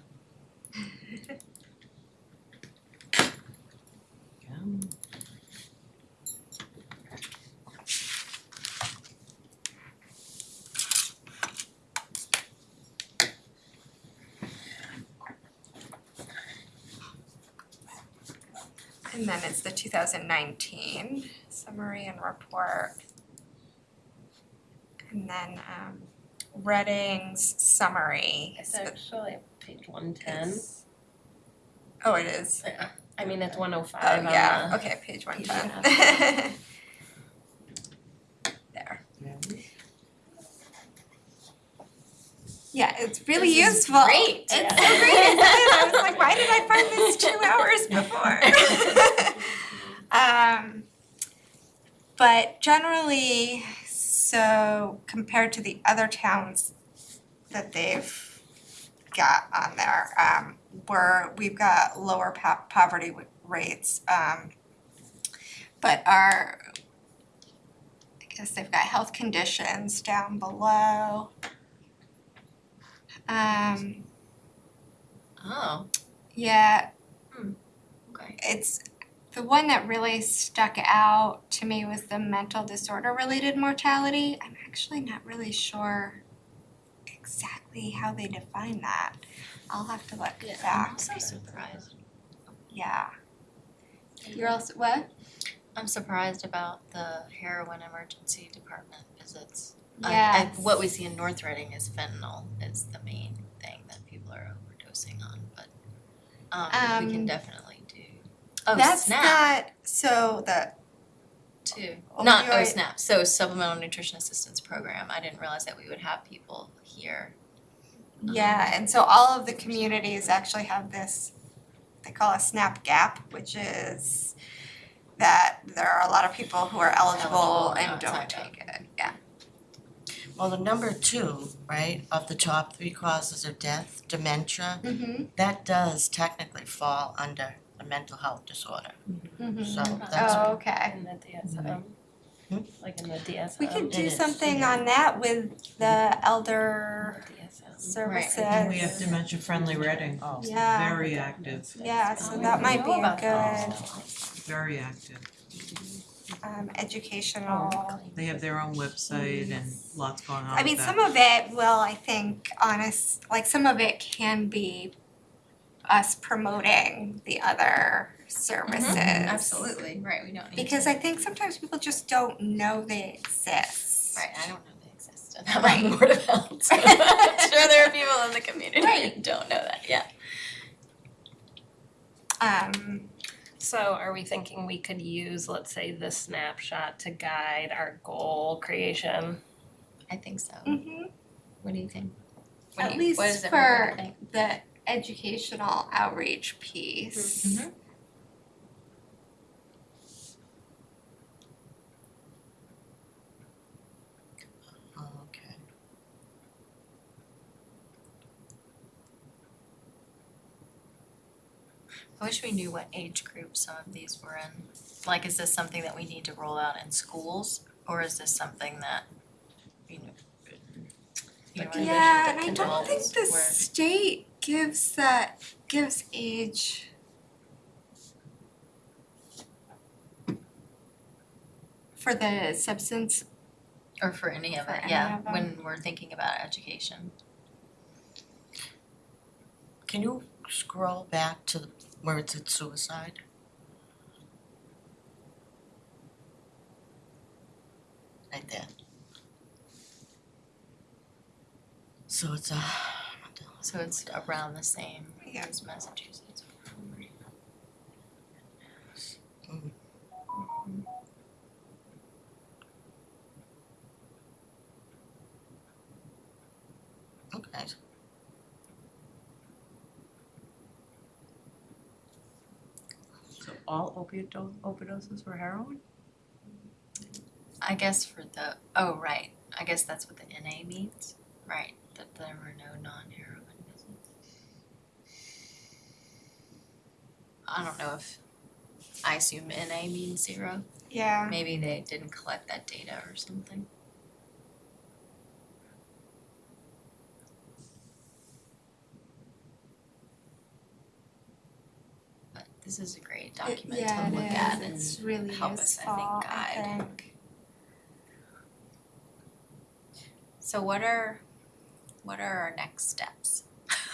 2019 summary and report. And then um, Reading's summary. It's actually page 110. Oh, it is. Yeah. I mean, it's 105. Oh, on yeah. okay, page 110. Yeah. there. Yeah, it's really this useful. Great. It's yeah. so great. I was like, why did I find this two hours before? Um, but generally, so compared to the other towns that they've got on there, um, we're, we've got lower po- poverty w- rates, um, but our, I guess they've got health conditions down below. Um, Oh, yeah, okay. it's, the one that really stuck out to me was the mental disorder related mortality. I'm actually not really sure exactly how they define that. I'll have to look Yeah, I'm back, also surprised. yeah. You're also, what? I'm surprised about the heroin emergency department visits. I- what we see in North Reading is fentanyl is the main thing that people are overdosing on, but um we can Um, definitely. Oh, That's SNAP not, so the, too. Not oh SNAP, so supplemental nutrition assistance program. I didn't realize that we would have people here. yeah, and so all of the communities actually have this, they call a SNAP gap, which is that there are a lot of people who are eligible Eligible, and not don't take it, yeah. Well, the number two, right, of the top three causes of death, dementia, Mm-hmm. that does technically fall under a mental health disorder. Mm-hmm. So that's, Oh, okay. In the DSM, Hmm? like in the DSM. We could It do is, something yeah. on that with the elder DSM. services. And we have dementia friendly Reading, Yeah. very active, Yeah, so Oh, that might be a good very active. um educational. They have their own website and lots going on I mean, with some of it will, I think, honest, like some of it can be us promoting the other services. Absolutely, right, we don't need to. Because I think sometimes people just don't know they exist. Right, I don't know they exist I'm on Board of Health, so I'm sure there are people in the community who don't know that, yeah. Um, So are we thinking we could use, let's say, this snapshot to guide our goal creation? I think so. mhm. What do you think? What At you, what least for think? the educational outreach piece. Mhm. oh, okay. I wish we knew what age group some of these were in. Like, is this something that we need to roll out in schools, or is this something that, you know, you Yeah, and I don't think the where- state gives that, gives age. For the substance, Or for any of For it, any yeah, of when we're thinking about education. Can you scroll back to the- where it's at suicide? Right there. So it's a, So it's around the same Yeah. as Massachusetts. Okay, So all opiate do- overdoses were heroin? I guess for the, oh, right, I guess that's what the NA means, right, that there were no non-heroin visits. I don't know if, I assume NA means zero, yeah, maybe they didn't collect that data or something. But this is a great document yeah, to look at and It's really help us, I think, useful, I think. So what are, what are our next steps?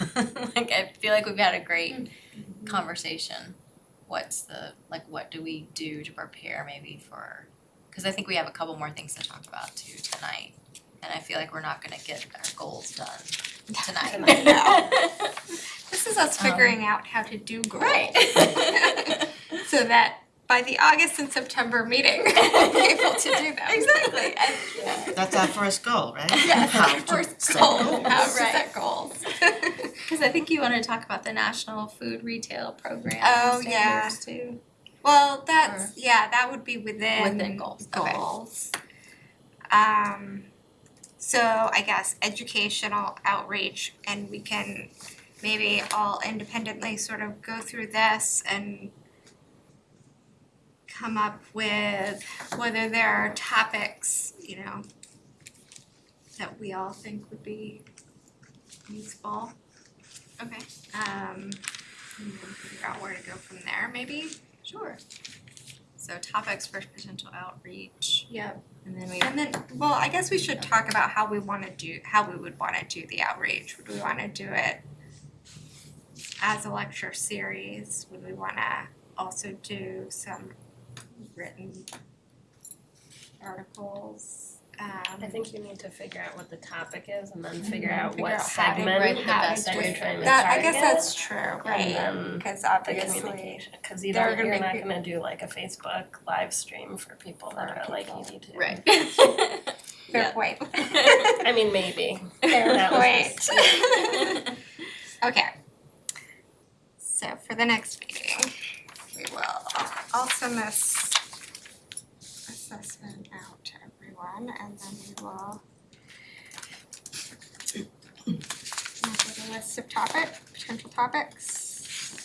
Like, I feel like we've had a great conversation. What's the, like, what do we do to prepare maybe for, cause I think we have a couple more things to talk about too tonight. And I feel like we're not gonna get our goals done tonight. This is us Um, figuring out how to do goals. Right. So that by the August and September meeting, we'll be able to do them. Exactly, and, yeah. That's our first goal, right? Yes, our first goal, goals. how to Right. set goals. Cause I think you wanna talk about the national food retail program Oh, yeah. too. Well, that's, yeah, that would be within. Within goals, okay. Goals. Um, so I guess educational outreach and we can maybe all independently sort of go through this and come up with whether there are topics, you know, that we all think would be useful. Okay. Um, and then figure out where to go from there, maybe. Sure. So topics for potential outreach, Yep. and then we, And then, well, I guess we should talk about how we wanna do, how we would wanna do the outreach. Would we wanna do it as a lecture series? Would we wanna also do some written articles? Um, I think you need to figure out what the topic is and then figure Mhm. out Figure what out how to segment the that you're trying to that, target. I guess that's true, right? Cause the obviously, communication, cause you there are don't, gonna you're not peop- gonna do like a Facebook live stream for people that are like, you need to. right. fair point. I mean, maybe. Fair That point. Okay. So for the next meeting, we will I'll send this out to everyone and then we will with a list of topic, potential topics.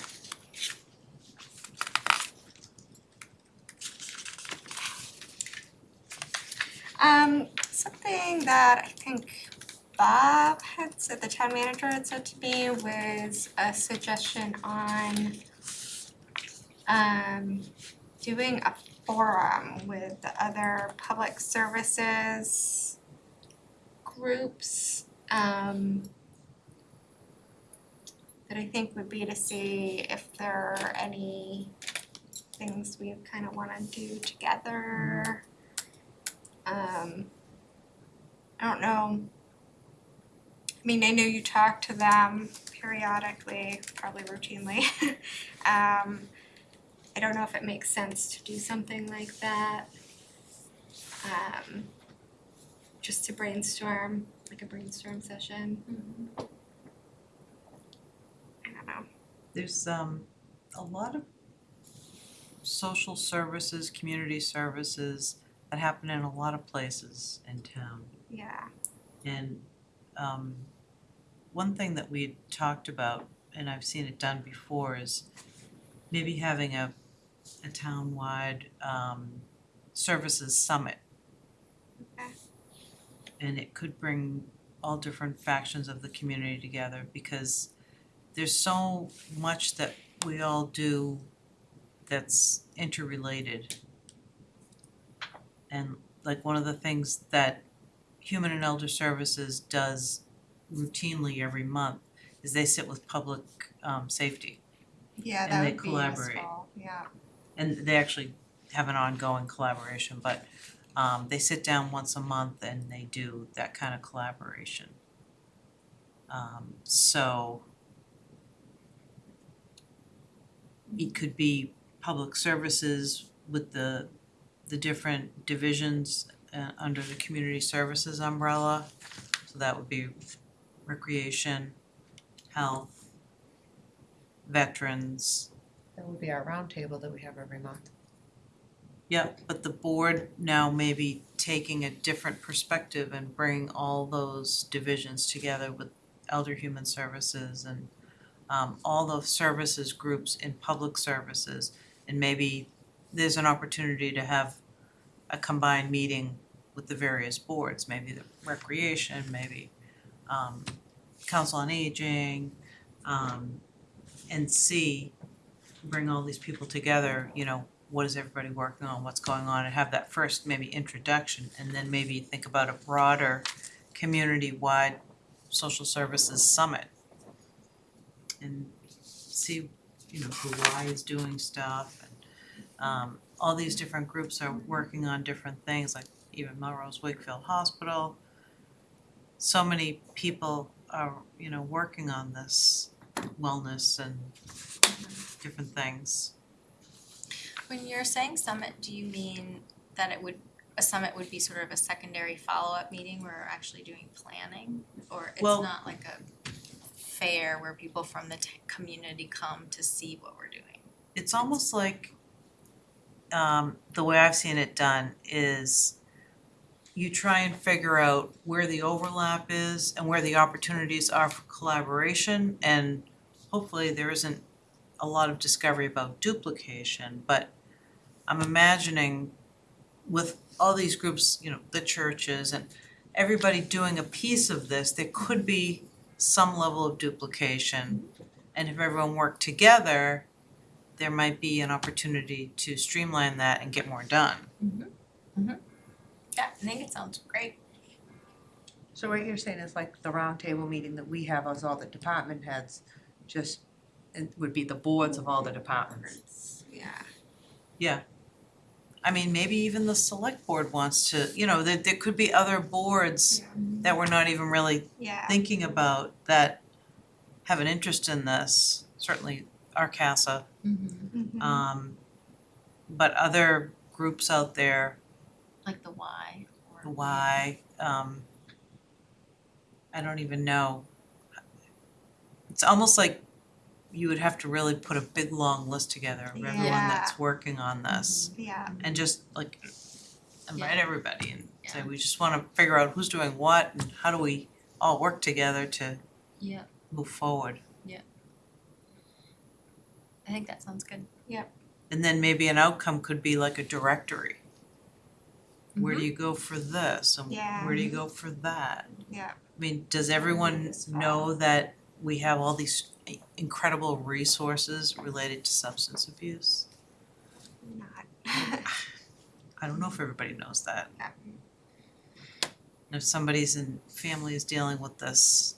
Um, something that I think Bob had said, the town manager had said to me was a suggestion on um doing a forum with the other public services groups um that I think would be to see if there are any things we kind of wanna do together. Um I don't know. I mean, I know you talk to them periodically, probably routinely. Um, I don't know if it makes sense to do something like that. Um, just to brainstorm, like a brainstorm session. I don't know. There's um a lot of social services, community services that happen in a lot of places in town. Yeah. And um one thing that we talked about, and I've seen it done before, is maybe having a a town-wide um services summit. Okay. And it could bring all different factions of the community together because there's so much that we all do that's interrelated. And like one of the things that Human and Elder Services does routinely every month is they sit with public um safety. Yeah, And that they would be collaborate. useful, yeah. And they actually have an ongoing collaboration, but um they sit down once a month and they do that kind of collaboration. Um so it could be public services with the the different divisions uh under the community services umbrella. So that would be recreation, health, veterans, That would be our roundtable that we have every month. Yep, but the board now may be taking a different perspective and bringing all those divisions together with elder human services and um all the services groups in public services. And maybe there's an opportunity to have a combined meeting with the various boards, maybe the recreation, maybe um council on aging, um and see, bring all these people together, you know, what is everybody working on, what's going on, and have that first maybe introduction, and then maybe think about a broader community-wide social services summit. And see, you know, who why is doing stuff and um all these different groups are working on different things, like even Melrose Wakefield Hospital. So many people are, you know, working on this wellness and different things. When you're saying summit, do you mean that it would, a summit would be sort of a secondary follow-up meeting where we're actually doing planning? Or it's Well- not like a fair where people from the t- community come to see what we're doing? It's almost like, um, the way I've seen it done is you try and figure out where the overlap is and where the opportunities are for collaboration and hopefully there isn't a lot of discovery about duplication, but I'm imagining with all these groups, you know, the churches and everybody doing a piece of this, there could be some level of duplication. And if everyone worked together, there might be an opportunity to streamline that and get more done. Mm-hmm. Mm-hmm. Yeah, I think it sounds great. So what you're saying is like the roundtable meeting that we have as all the department heads, just, it would be the boards of all the departments. Yeah, Yeah. I mean, maybe even the select board wants to, you know, there there could be other boards that we're not even really yeah, thinking about that have an interest in this, certainly RCASA. Mhm. Um but other groups out there, Like the Y or. the Y, um I don't even know. It's almost like you would have to really put a big long list together of everyone that's working on this. yeah, and just like invite everybody and say, Yeah. we just wanna figure out who's doing what and how do we all work together to Yeah. move forward. Yeah. I think that sounds good. Yeah. And then maybe an outcome could be like a directory. Where Mm-hmm. do you go for this and Yeah. where do you go for that? yeah, I mean, does everyone know that we have all these incredible resources related to substance abuse? not. I don't know if everybody knows that. And if somebody's in family is dealing with this,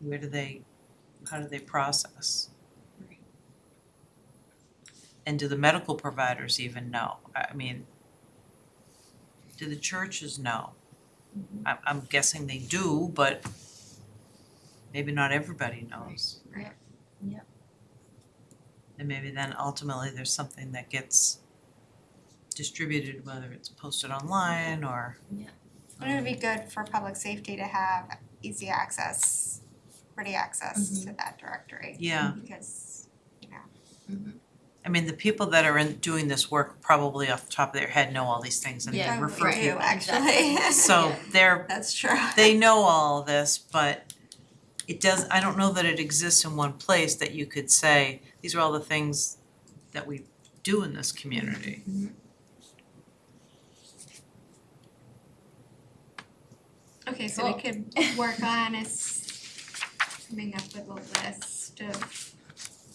where do they, how do they process? And do the medical providers even know? I mean, do the churches know? Mm-hmm. I'm I'm guessing they do, but maybe not everybody knows. Right. Yep. And maybe then ultimately there's something that gets distributed, whether it's posted online or Yeah. But it would be um, good for public safety to have easy access, ready access to mm-hmm. that directory. Yeah. Because, you know, mm-hmm. I mean, the people that are in doing this work probably off the top of their head know all these things and Yeah, they probably refer to. actually. So Yeah. they're, That's true. they know all this, but it does, I don't know that it exists in one place that you could say, these are all the things that we do in this community. Okay, so we could work on is coming up with a list of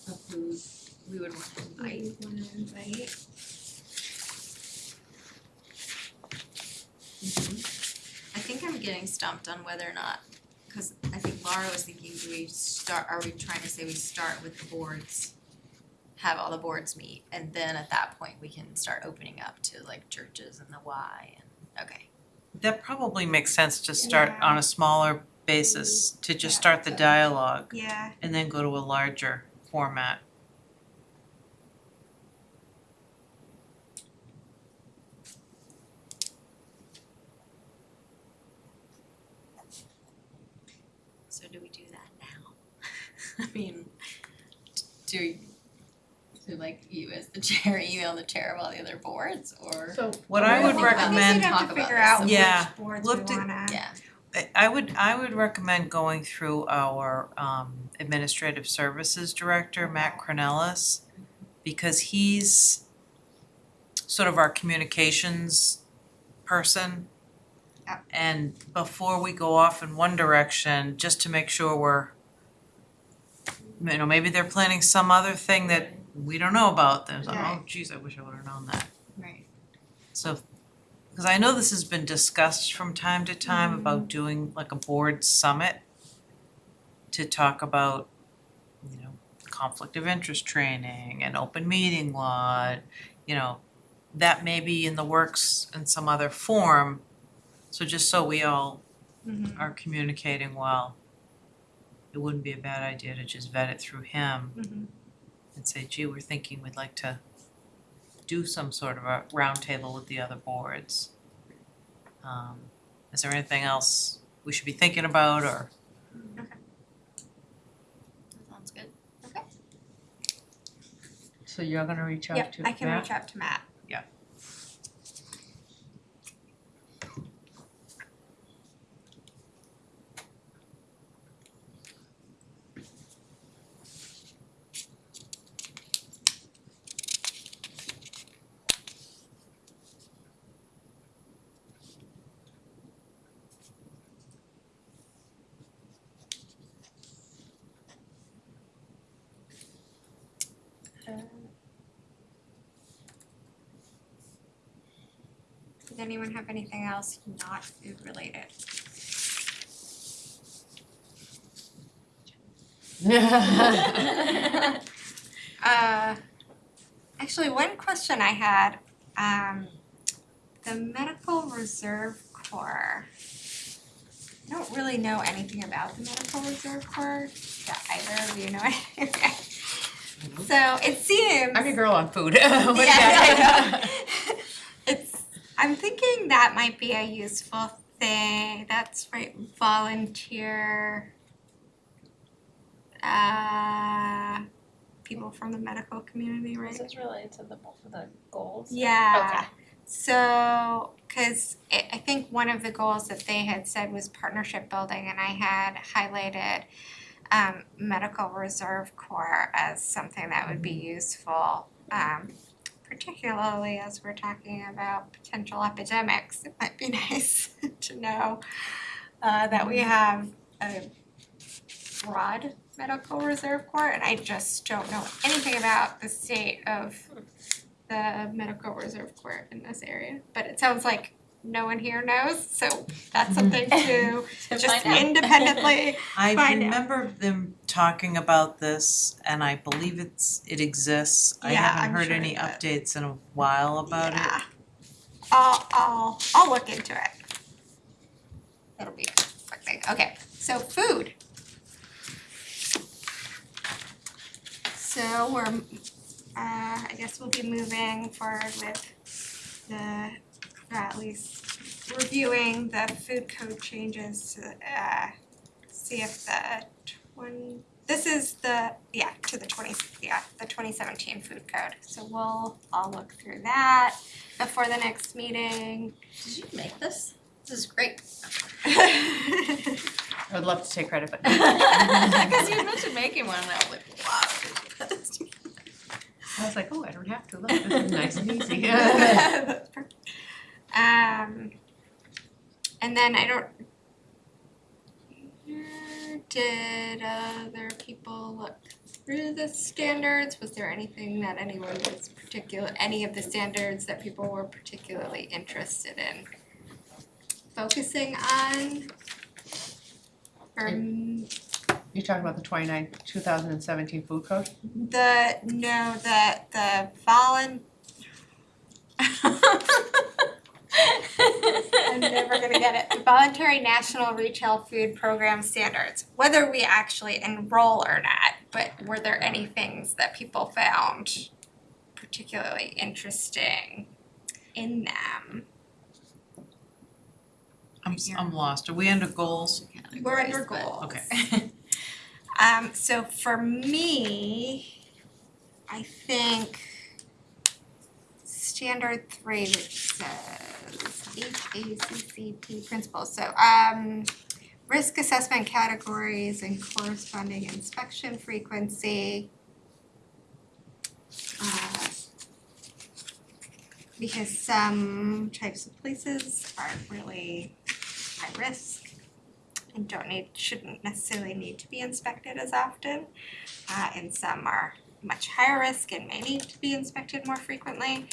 Of who we would want to who invite. we wanna invite. Mm-hmm. I think I'm getting stumped on whether or not, cause I think Laura was thinking, do we start, are we trying to say we start with the boards? Have all the boards meet, and then at that point, we can start opening up to like churches and the Y and, okay. That probably makes sense to start Yeah. on a smaller basis, to just start the dialogue Yeah, and then go to a larger format. So do we do that now? I mean, do we, do like you as the chair email the chair of all the other boards or? So What I would think I guess recommend we'd have Talk to about figure this out some which Yeah. boards Look we to- wanna. Yeah, I- I would, I would recommend going through our um administrative services director, Matt Kraunelis, because he's sort of our communications person. Yep. And before we go off in one direction, just to make sure we're, you know, maybe they're planning some other thing that we don't know about, oh Right. geez, I wish I would have known that. right. So, because I know this has been discussed from time to time about doing like a board summit to talk about, you know, conflict of interest training and open meeting law, you know, that may be in the works in some other form. So just so we all Mhm. are communicating well. It wouldn't be a bad idea to just vet it through him Mhm. and say, gee, we're thinking we'd like to do some sort of a roundtable with the other boards. Um, is there anything else we should be thinking about or? That sounds good. Okay. So you're gonna reach out Yep, to I can Matt? reach out to Matt. Does anyone have anything else not food related? Uh, actually, one question I had, um, the Medical Reserve Corps. I don't really know anything about the Medical Reserve Corps. Do either of you know anything? Okay. So it seems. I'm your girl on food. What do you Yeah, got? I know. It's, I'm thinking that might be a useful thing, that's right, volunteer. Uh, people from the medical community, right? This is related to the, both of the goals? Yeah. Okay. So, cause I, I think one of the goals that they had said was partnership building and I had highlighted um, medical reserve corps as something that would be useful. Um, particularly as we're talking about potential epidemics, it might be nice to know uh, that we have a broad medical reserve corps and I just don't know anything about the state of the medical reserve corps in this area, but it sounds like no one here knows, so that's something to just find out. independently I Find out. remember them talking about this and I believe it's, it exists. I Yeah, haven't I'm heard sure any updates in a while about it. Yeah. I'll I'll I'll look into it. It'll be a quick thing. Okay, so food. So we're uh I guess we'll be moving forward with the at least reviewing the food code changes to uh see if the twenty this is the, yeah, to the twenty, yeah, the twenty seventeen food code. So we'll all look through that before the next meeting. Did you make this? This is great. I would love to take credit, but. Because you mentioned making one and I was like, wow, did you put this together? I was like, oh, I don't have to, look, this is nice and easy. That's perfect. Um, and then I don't. Did other people look through the standards? Was there anything that anyone was particular, any of the standards that people were particularly interested in focusing on? Or m- um, You talking about the 29 2017 food code? the, no, the, the volun- I'm never gonna get it. The Voluntary National Retail Food Program Standards, whether we actually enroll or not, but were there any things that people found particularly interesting in them? I'm, s- I'm lost. Are we under goals? We're under Categories, but- goals. Okay. Um, so for me, I think standard three, which says HACCP principles, so, um, risk assessment categories and corresponding inspection frequency. Uh, because some types of places aren't really high risk and don't need, shouldn't necessarily need to be inspected as often. Uh, and some are much higher risk and may need to be inspected more frequently.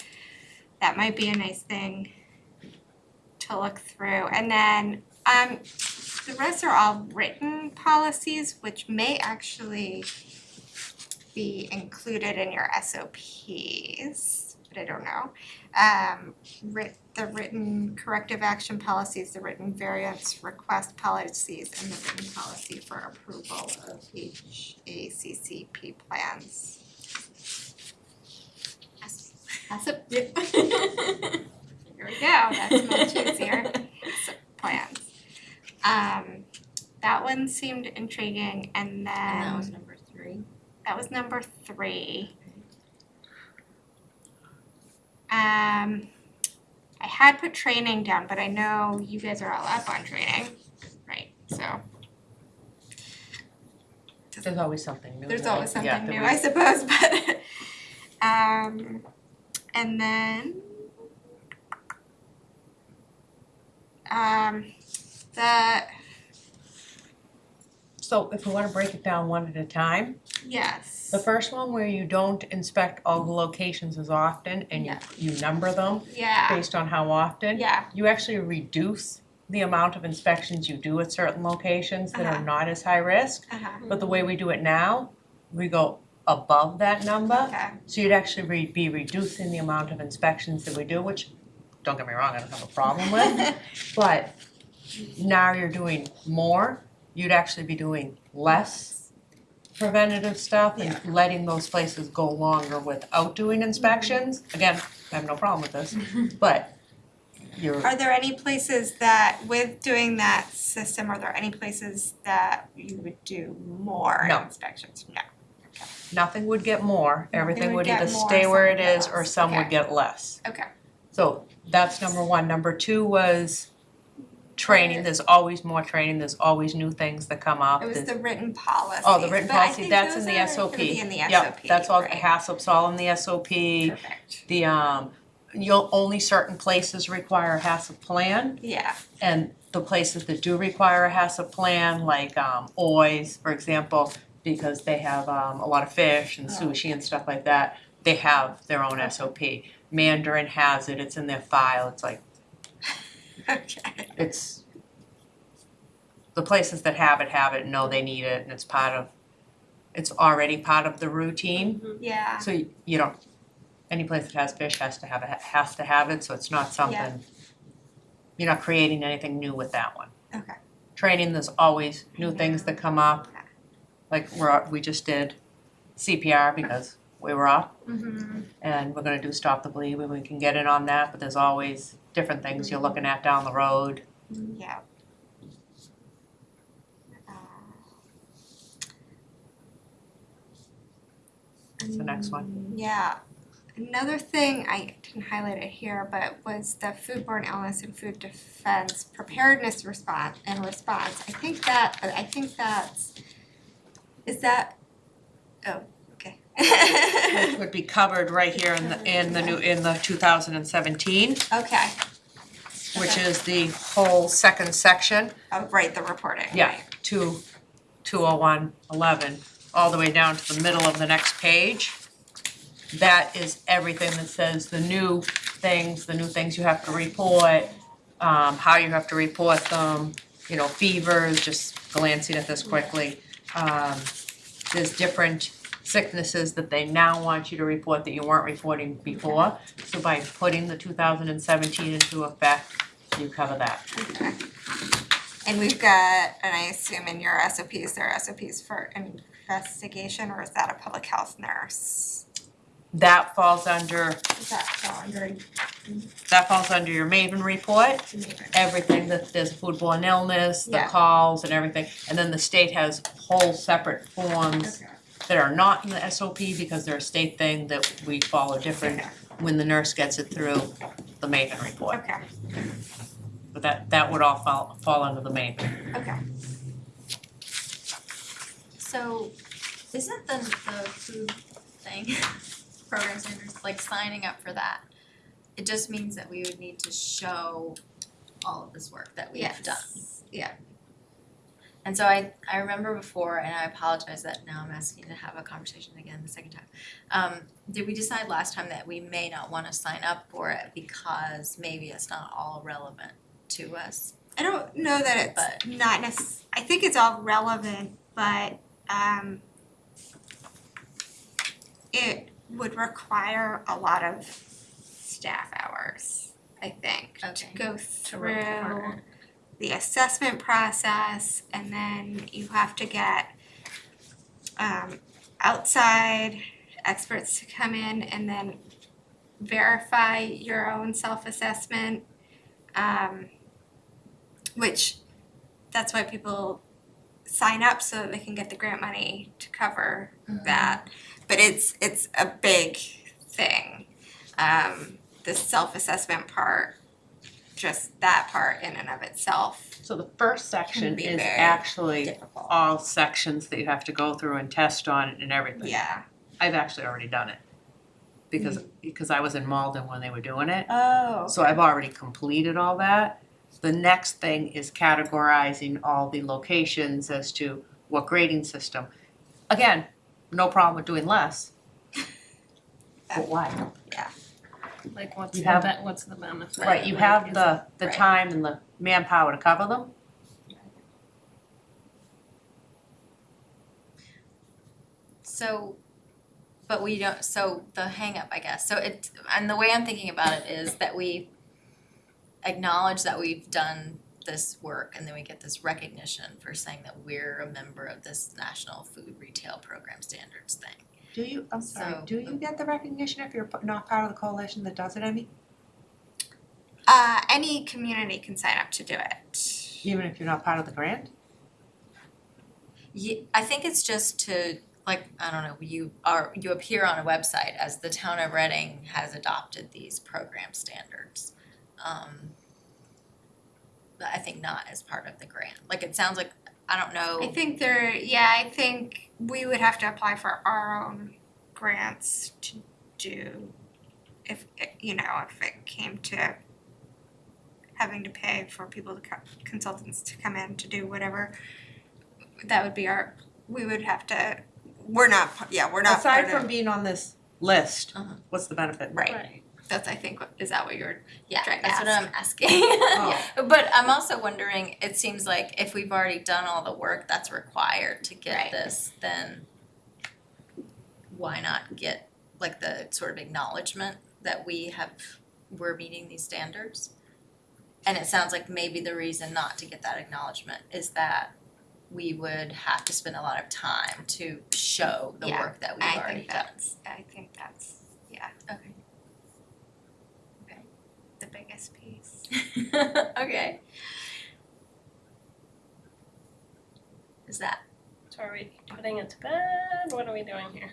That might be a nice thing to look through. And then, um, the rest are all written policies, which may actually be included in your SOPs. but I don't know. Um, writ, the written corrective action policies, the written variance request policies, and the written policy for approval of HACCP plans. That's, that's a, here we go, that's much easier, So, plans. Um, that one seemed intriguing, and then. And that was number three. That was number three. Um, I had put training down, but I know you guys are all up on training, right? So There's always something new. there's that always yeah, something that new, we- I suppose, but um, and then um, the So if we wanna break it down one at a time, yes, the first one where you don't inspect all the locations as often and you, Yeah. you number them yeah, based on how often, yeah, you actually reduce the amount of inspections you do at certain locations that are Uh-huh. not as high risk. uh-huh, But the way we do it now, we go above that number. okay, So you'd actually re- be reducing the amount of inspections that we do, which, don't get me wrong, I don't have a problem with. But now you're doing more, you'd actually be doing less preventative stuff and letting those places go longer without doing inspections. Mm-hmm. Again, I have no problem with this, mm-hmm. but you're, Are there any places that, with doing that system, are there any places that you would do more No. inspections? No. Nothing would get more, everything would would get either more, stay where it some would is get or less. some would Okay. get less. Okay. So that's number one. Number two was training, there's always more training, there's always new things that come up. It was There's- the written policy. Oh, the written but I policy, think that's in those the are SOP. gonna be in the SOP, Yep, that's all, right? HACCP's all in the SOP. Perfect. The, um, you'll, only certain places require a HACCP plan. Yeah, And the places that do require a HACCP plan, like, um, Oys, for example, because they have, um, a lot of fish and Oh, sushi and stuff like that, they have their own SOP. Mandarin has it, it's in their file, it's like, okay. it's the places that have it have it and know they need it and it's part of it's already part of the routine Yeah, so you, you don't any place that has fish has to have it has to have it so it's not something you're not creating anything new with that one okay. training there's always new things that come up Okay. Like we're we just did CPR because we were off. Mm-hmm. and we're gonna do stop the bleed when we can get in on that but there's always different things you're looking at down the road Yeah. Uh, the next one? Yeah. Another thing, I didn't highlight it here, but was the foodborne illness and food defense preparedness response and response. I think that, I think that's, is that, oh, okay. which would be covered right here in the, in the new, in the two thousand and seventeen, Okay, which Okay. is the whole second section, oh, right, the reporting, Yeah. two, two oh one, eleven, all the way down to the middle of the next page. That is everything that says the new things, the new things you have to report, um, how you have to report them, you know, fevers, just glancing at this quickly. Um, there's different sicknesses that they now want you to report that you weren't reporting before. So by putting the two thousand and seventeen into effect, you cover that. Okay. And we've got, and I assume in your SOPs, there are SOPs for investigation, or is that a public health nurse? That falls under, Does that fall under that falls under your MAVEN report. Everything that there's foodborne illness, the Yeah. calls and everything. And then the state has whole separate forms Okay. that are not in the SOP because they're a state thing that we follow different Okay. when the nurse gets it through the MAVEN report. Okay, But that that would all fall fall under the MAVEN. okay. So isn't the the food thing, program standards, like signing up for that? It just means that we would need to show all of this work that we've Yes. done. Yeah. And so I I remember before, and I apologize that now I'm asking to have a conversation again the second time. Um, did we decide last time that we may not wanna sign up for it because maybe it's not all relevant to us? I don't know that But- it's not necess- I think it's all relevant, but um it would require a lot of staff hours, I think, to Okay. go To through report. the assessment process and then you have to get um outside experts to come in and then verify your own self-assessment. Um which that's why people sign up so that they can get the grant money to cover that. But it's it's a big thing. Um the self-assessment part, just that part in and of itself So the first section be is very actually difficult. all sections that you have to go through and test on and everything. Yeah. I've actually already done it. Because, because I was in Malden when they were doing it, Oh. so I've already completed all that. The next thing is categorizing all the locations as to what grading system. Again, no problem with doing less. But why? Yeah. Like what's You the have- be- what's the benefit? Right, you have the, the Right. time and the manpower to cover them. So, but we don't, so the hang up, I guess, so it, and the way I'm thinking about it is that we acknowledge that we've done this work and then we get this recognition for saying that we're a member of this National Food Retail Program Standards thing. Do you, I'm sorry, So- do you get the recognition if you're p- not part of the coalition that does it, Emmy? Uh, any community can sign up to do it. Even if you're not part of the grant? Ye- I think it's just to, like, I don't know, you are, you appear on a website as the town of Reading has adopted these program standards. Um, but I think not as part of the grant, like, it sounds like, I don't know. I think there, yeah, I think we would have to apply for our own grants to do if, you know, if it came to having to pay for people to co- consultants to come in to do whatever, that would be our, we would have to, we're not, yeah, we're not part Aside from of, being on this list, Uh-huh. what's the benefit? right, Right. That's, I think, what- is that what you're, Yeah, trying to that's what. I'm asking. Oh. But I'm also wondering, it seems like if we've already done all the work that's required to get Right. this, then why not get like the sort of acknowledgement that we have, we're meeting these standards? And it sounds like maybe the reason not to get that acknowledgement is that we would have to spend a lot of time to show the Yeah, work that we've I already think done. I think that's, yeah, Okay. the biggest piece. Okay. Is that So are we putting it to bed? What are we doing here?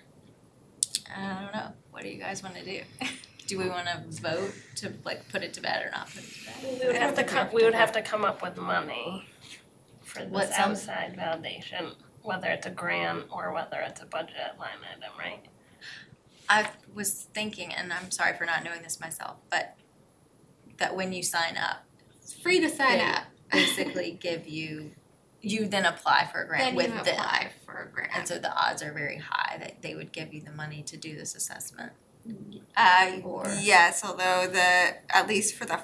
I don't know. What do you guys wanna do? Do we wanna vote to like put it to bed or not put it to bed? We would have to come, we would have to come up with money for this outside validation, whether it's a grant or whether it's a budget line item, right? I was thinking, and I'm sorry for not knowing this myself, but that when you sign up, It's free to sign They up. basically give you, you then apply for a grant Then with you them. apply for a grant. And so the odds are very high that they would give you the money to do this assessment. Uh, Or- yes, although the, at least for the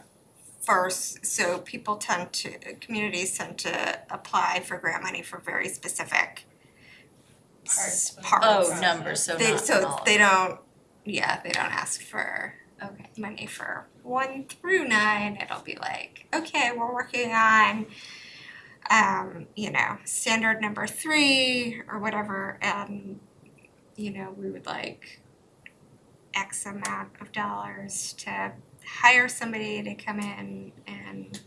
first, so people tend to, communities tend to apply for grant money for very specific Parts of the parts. Oh, numbers, so They, not so all. they don't, yeah, they don't ask for Okay. money for one through nine, it'll be like, okay, we're working on um, you know, standard number three or whatever, and you know, we would like X amount of dollars to hire somebody to come in and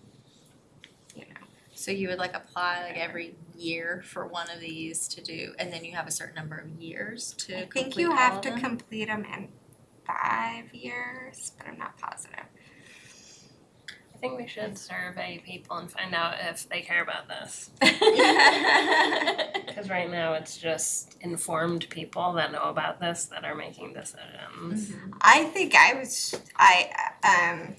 you know, So you would like apply like every year for one of these to do, and then you have a certain number of years to I complete think you all have of to them? complete them in five years, but I'm not positive. I think we should survey people and find out if they care about this. Cause right now it's just informed people that know about this that are making decisions. I think I was I um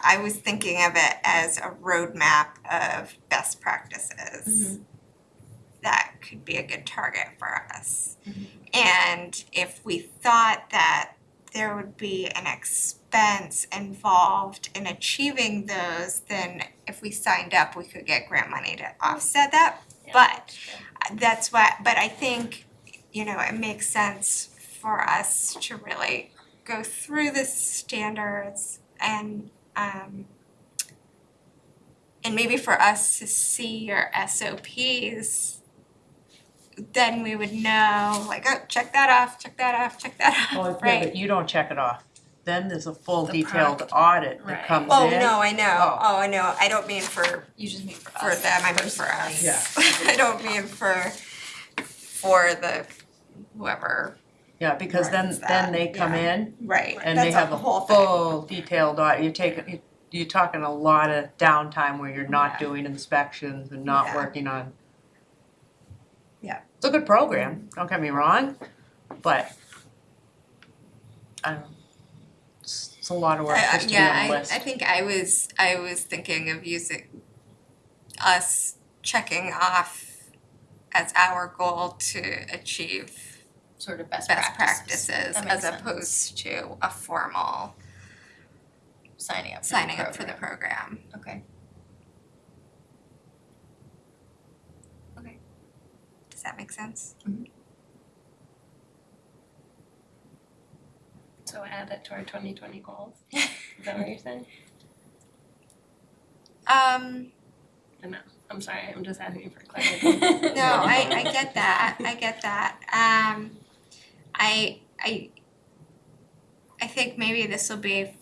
I was thinking of it as a roadmap of best practices. That could be a good target for us. And if we thought that there would be an expense involved in achieving those, then if we signed up, we could get grant money to offset that. Yeah, But that's why, but I think, you know, it makes sense for us to really go through the standards and um and maybe for us to see your SOPs, then we would know, like, oh, check that off, check that off, check that Well, off, yeah, right? but you don't check it off. Then there's a full The detailed product. audit that Right. comes oh, in. Oh, no, I know, Oh. oh, I know, I don't mean for You just mean for us. them, I mean for us. Yeah. I don't mean for for the whoever, Yeah, because then, Runs then they come yeah. in right, and they that's have the a whole thing. full detailed audit. You take, you- you're talking a lot of downtime where you're not Yeah. doing inspections and not Yeah. working on. Yeah. It's a good program, don't get me wrong, but I don't, know. it's, it's a lot of work I- I- just to be on the yeah, list. I I think I was I was thinking of using us checking off as our goal to achieve Sort of best best practices. practices That makes as sense. opposed to a formal Signing up for the signing up for the program. program. Okay. Does that make sense? So add it to our twenty twenty goals, is that what you're saying? Um, I'm sorry, I'm just asking you for clarity. no, I I get that, I get that. Um, I I I think maybe this will be,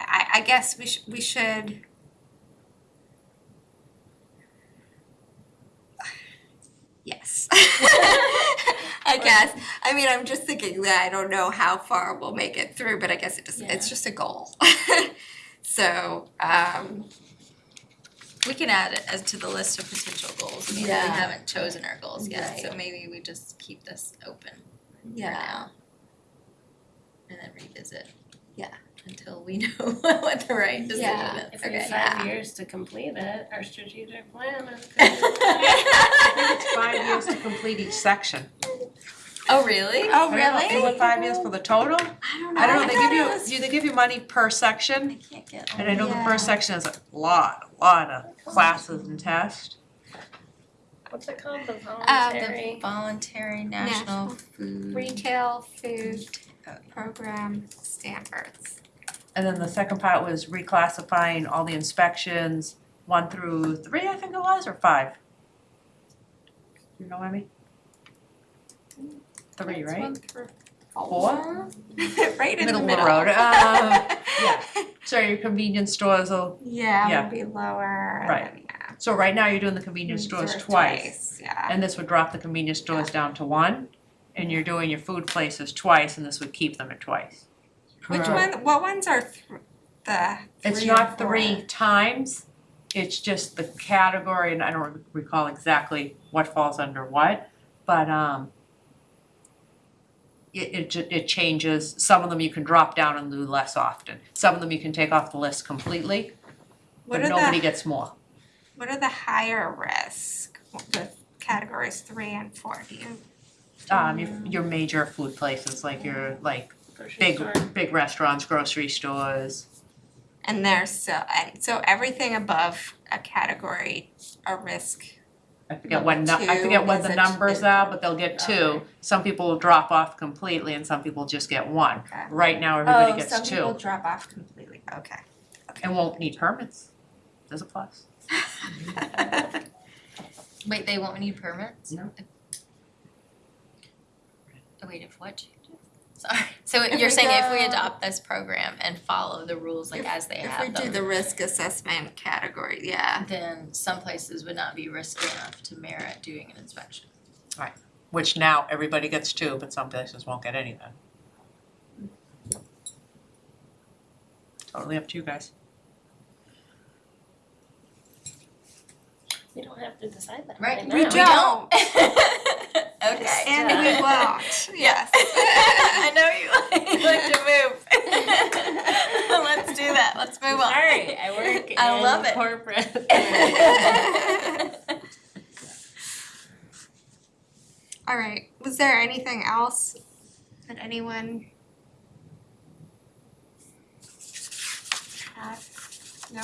I I guess we should we should Yes. I guess. I mean, I'm just thinking that I don't know how far we'll make it through, but I guess it just it's just a goal. so, um, We can add it as to the list of potential goals. I mean, we Yeah. haven't chosen our goals yet, so maybe we just keep this open for Yeah. now. And then revisit. Yeah. Until we know what the right decision Yeah. is. If we Okay. have five years to complete it, our strategic plan is. I think it's five years to complete each section. Oh, really? oh I don't know, is it five years for the total? I don't know. I don't know, they give thought you, do they give you money per section? I can't get. And I know the first section is a lot, a lot of classes and tests. What's it called, the uh, The voluntary? voluntary national National food. retail food oh, program standards. And then the second part was reclassifying all the inspections, one through three, I think it was, or five? You know what I mean? Three, That's right? one through Four? right in Middle the of the middle. road, uh, yeah. So your convenience stores will, Yeah, would be lower and Right. then, yeah. so right now you're doing the convenience stores Sort of twice. Yeah. And this would drop the convenience stores down to one, and you're doing your food places twice, and this would keep them at twice. Which one, what ones are th- the It's three or not four? three times, it's just the category, and I don't recall exactly what falls under what, but um it it ju- it changes, some of them you can drop down and do less often, some of them you can take off the list completely, What but are nobody the, gets more. what are the higher risk with categories three and four, do you? Um your your major food places, like your like Grocery big store. big restaurants, grocery stores, And there's so, and so everything above a category, a risk, I forget what, nu- I two forget what is the a- numbers are, but they'll get two. Okay. Some people will drop off completely and some people just get one. Okay. Right now, everybody oh, gets some people two drop off completely, okay. and won't need permits. There's a plus. Wait, they won't need permits? No. Oh, wait, if what changes? Sorry, so If you're we saying if we adopt this program and follow the rules like as they If have If we them? do the risk assessment category, yeah. then some places would not be risky enough to merit doing an inspection. Right, which now everybody gets two, but some places won't get anything. Totally up to you guys. We don't have to decide that Right, right We don't. Okay. And we won't, yes. I know you like, you like to move. Let's do that, let's move on. Sorry, I work I love in it. corporate. All right, was there anything else that anyone had? No?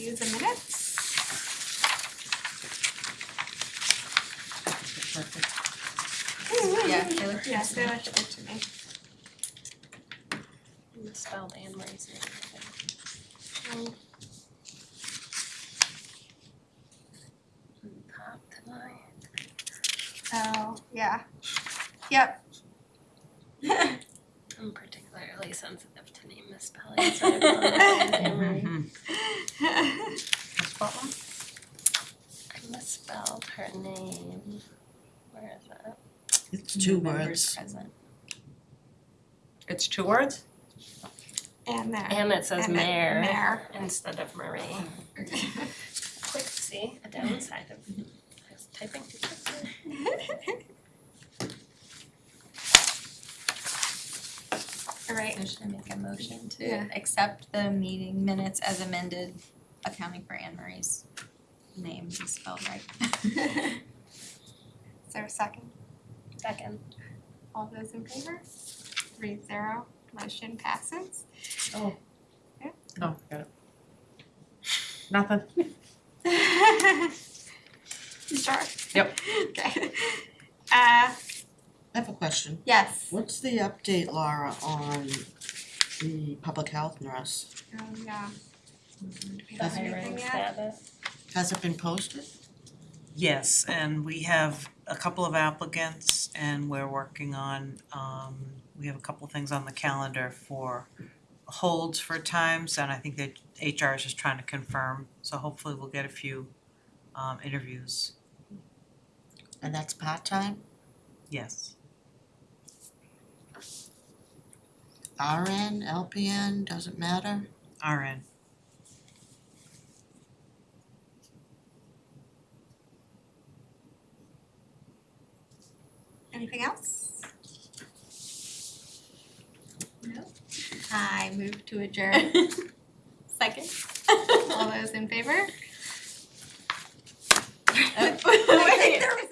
All right, should we we review the minutes? Yeah, they look Yes, they look good to me. Misspelled Anne Marie's name. Um, Top tonight. So, yeah. Yep. I'm particularly sensitive to name misspelling, so I apologize, Anne Marie. Ms. Butler? I misspelled her name. Where is it? It's two members words. present. It's two words? And there. And it says And then mayor mayor. instead of Marie. Quick, see, a downside of I was typing too quickly. Alright, So should I make a motion to Yeah. accept the meeting minutes as amended, accounting for Anne Marie's name is spelled right? is there a second? Second. All those in favor? Three zero, motion passes. Oh, got it. Nothing. You sure? Yep. Okay. Uh, I have a question. yes. What's the update, Laura, on the public health nurse? Oh, yeah. Do we The have hiring anything yet? status. Has it been posted? Yes, and we have a couple of applicants and we're working on, um, we have a couple things on the calendar for holds for times and I think that HR is just trying to confirm, so hopefully we'll get a few um interviews, And that's part-time? yes. RN, LPN, doesn't matter? RN. Anything else? No. I move to adjourn. Second. All those in favor? Oh. I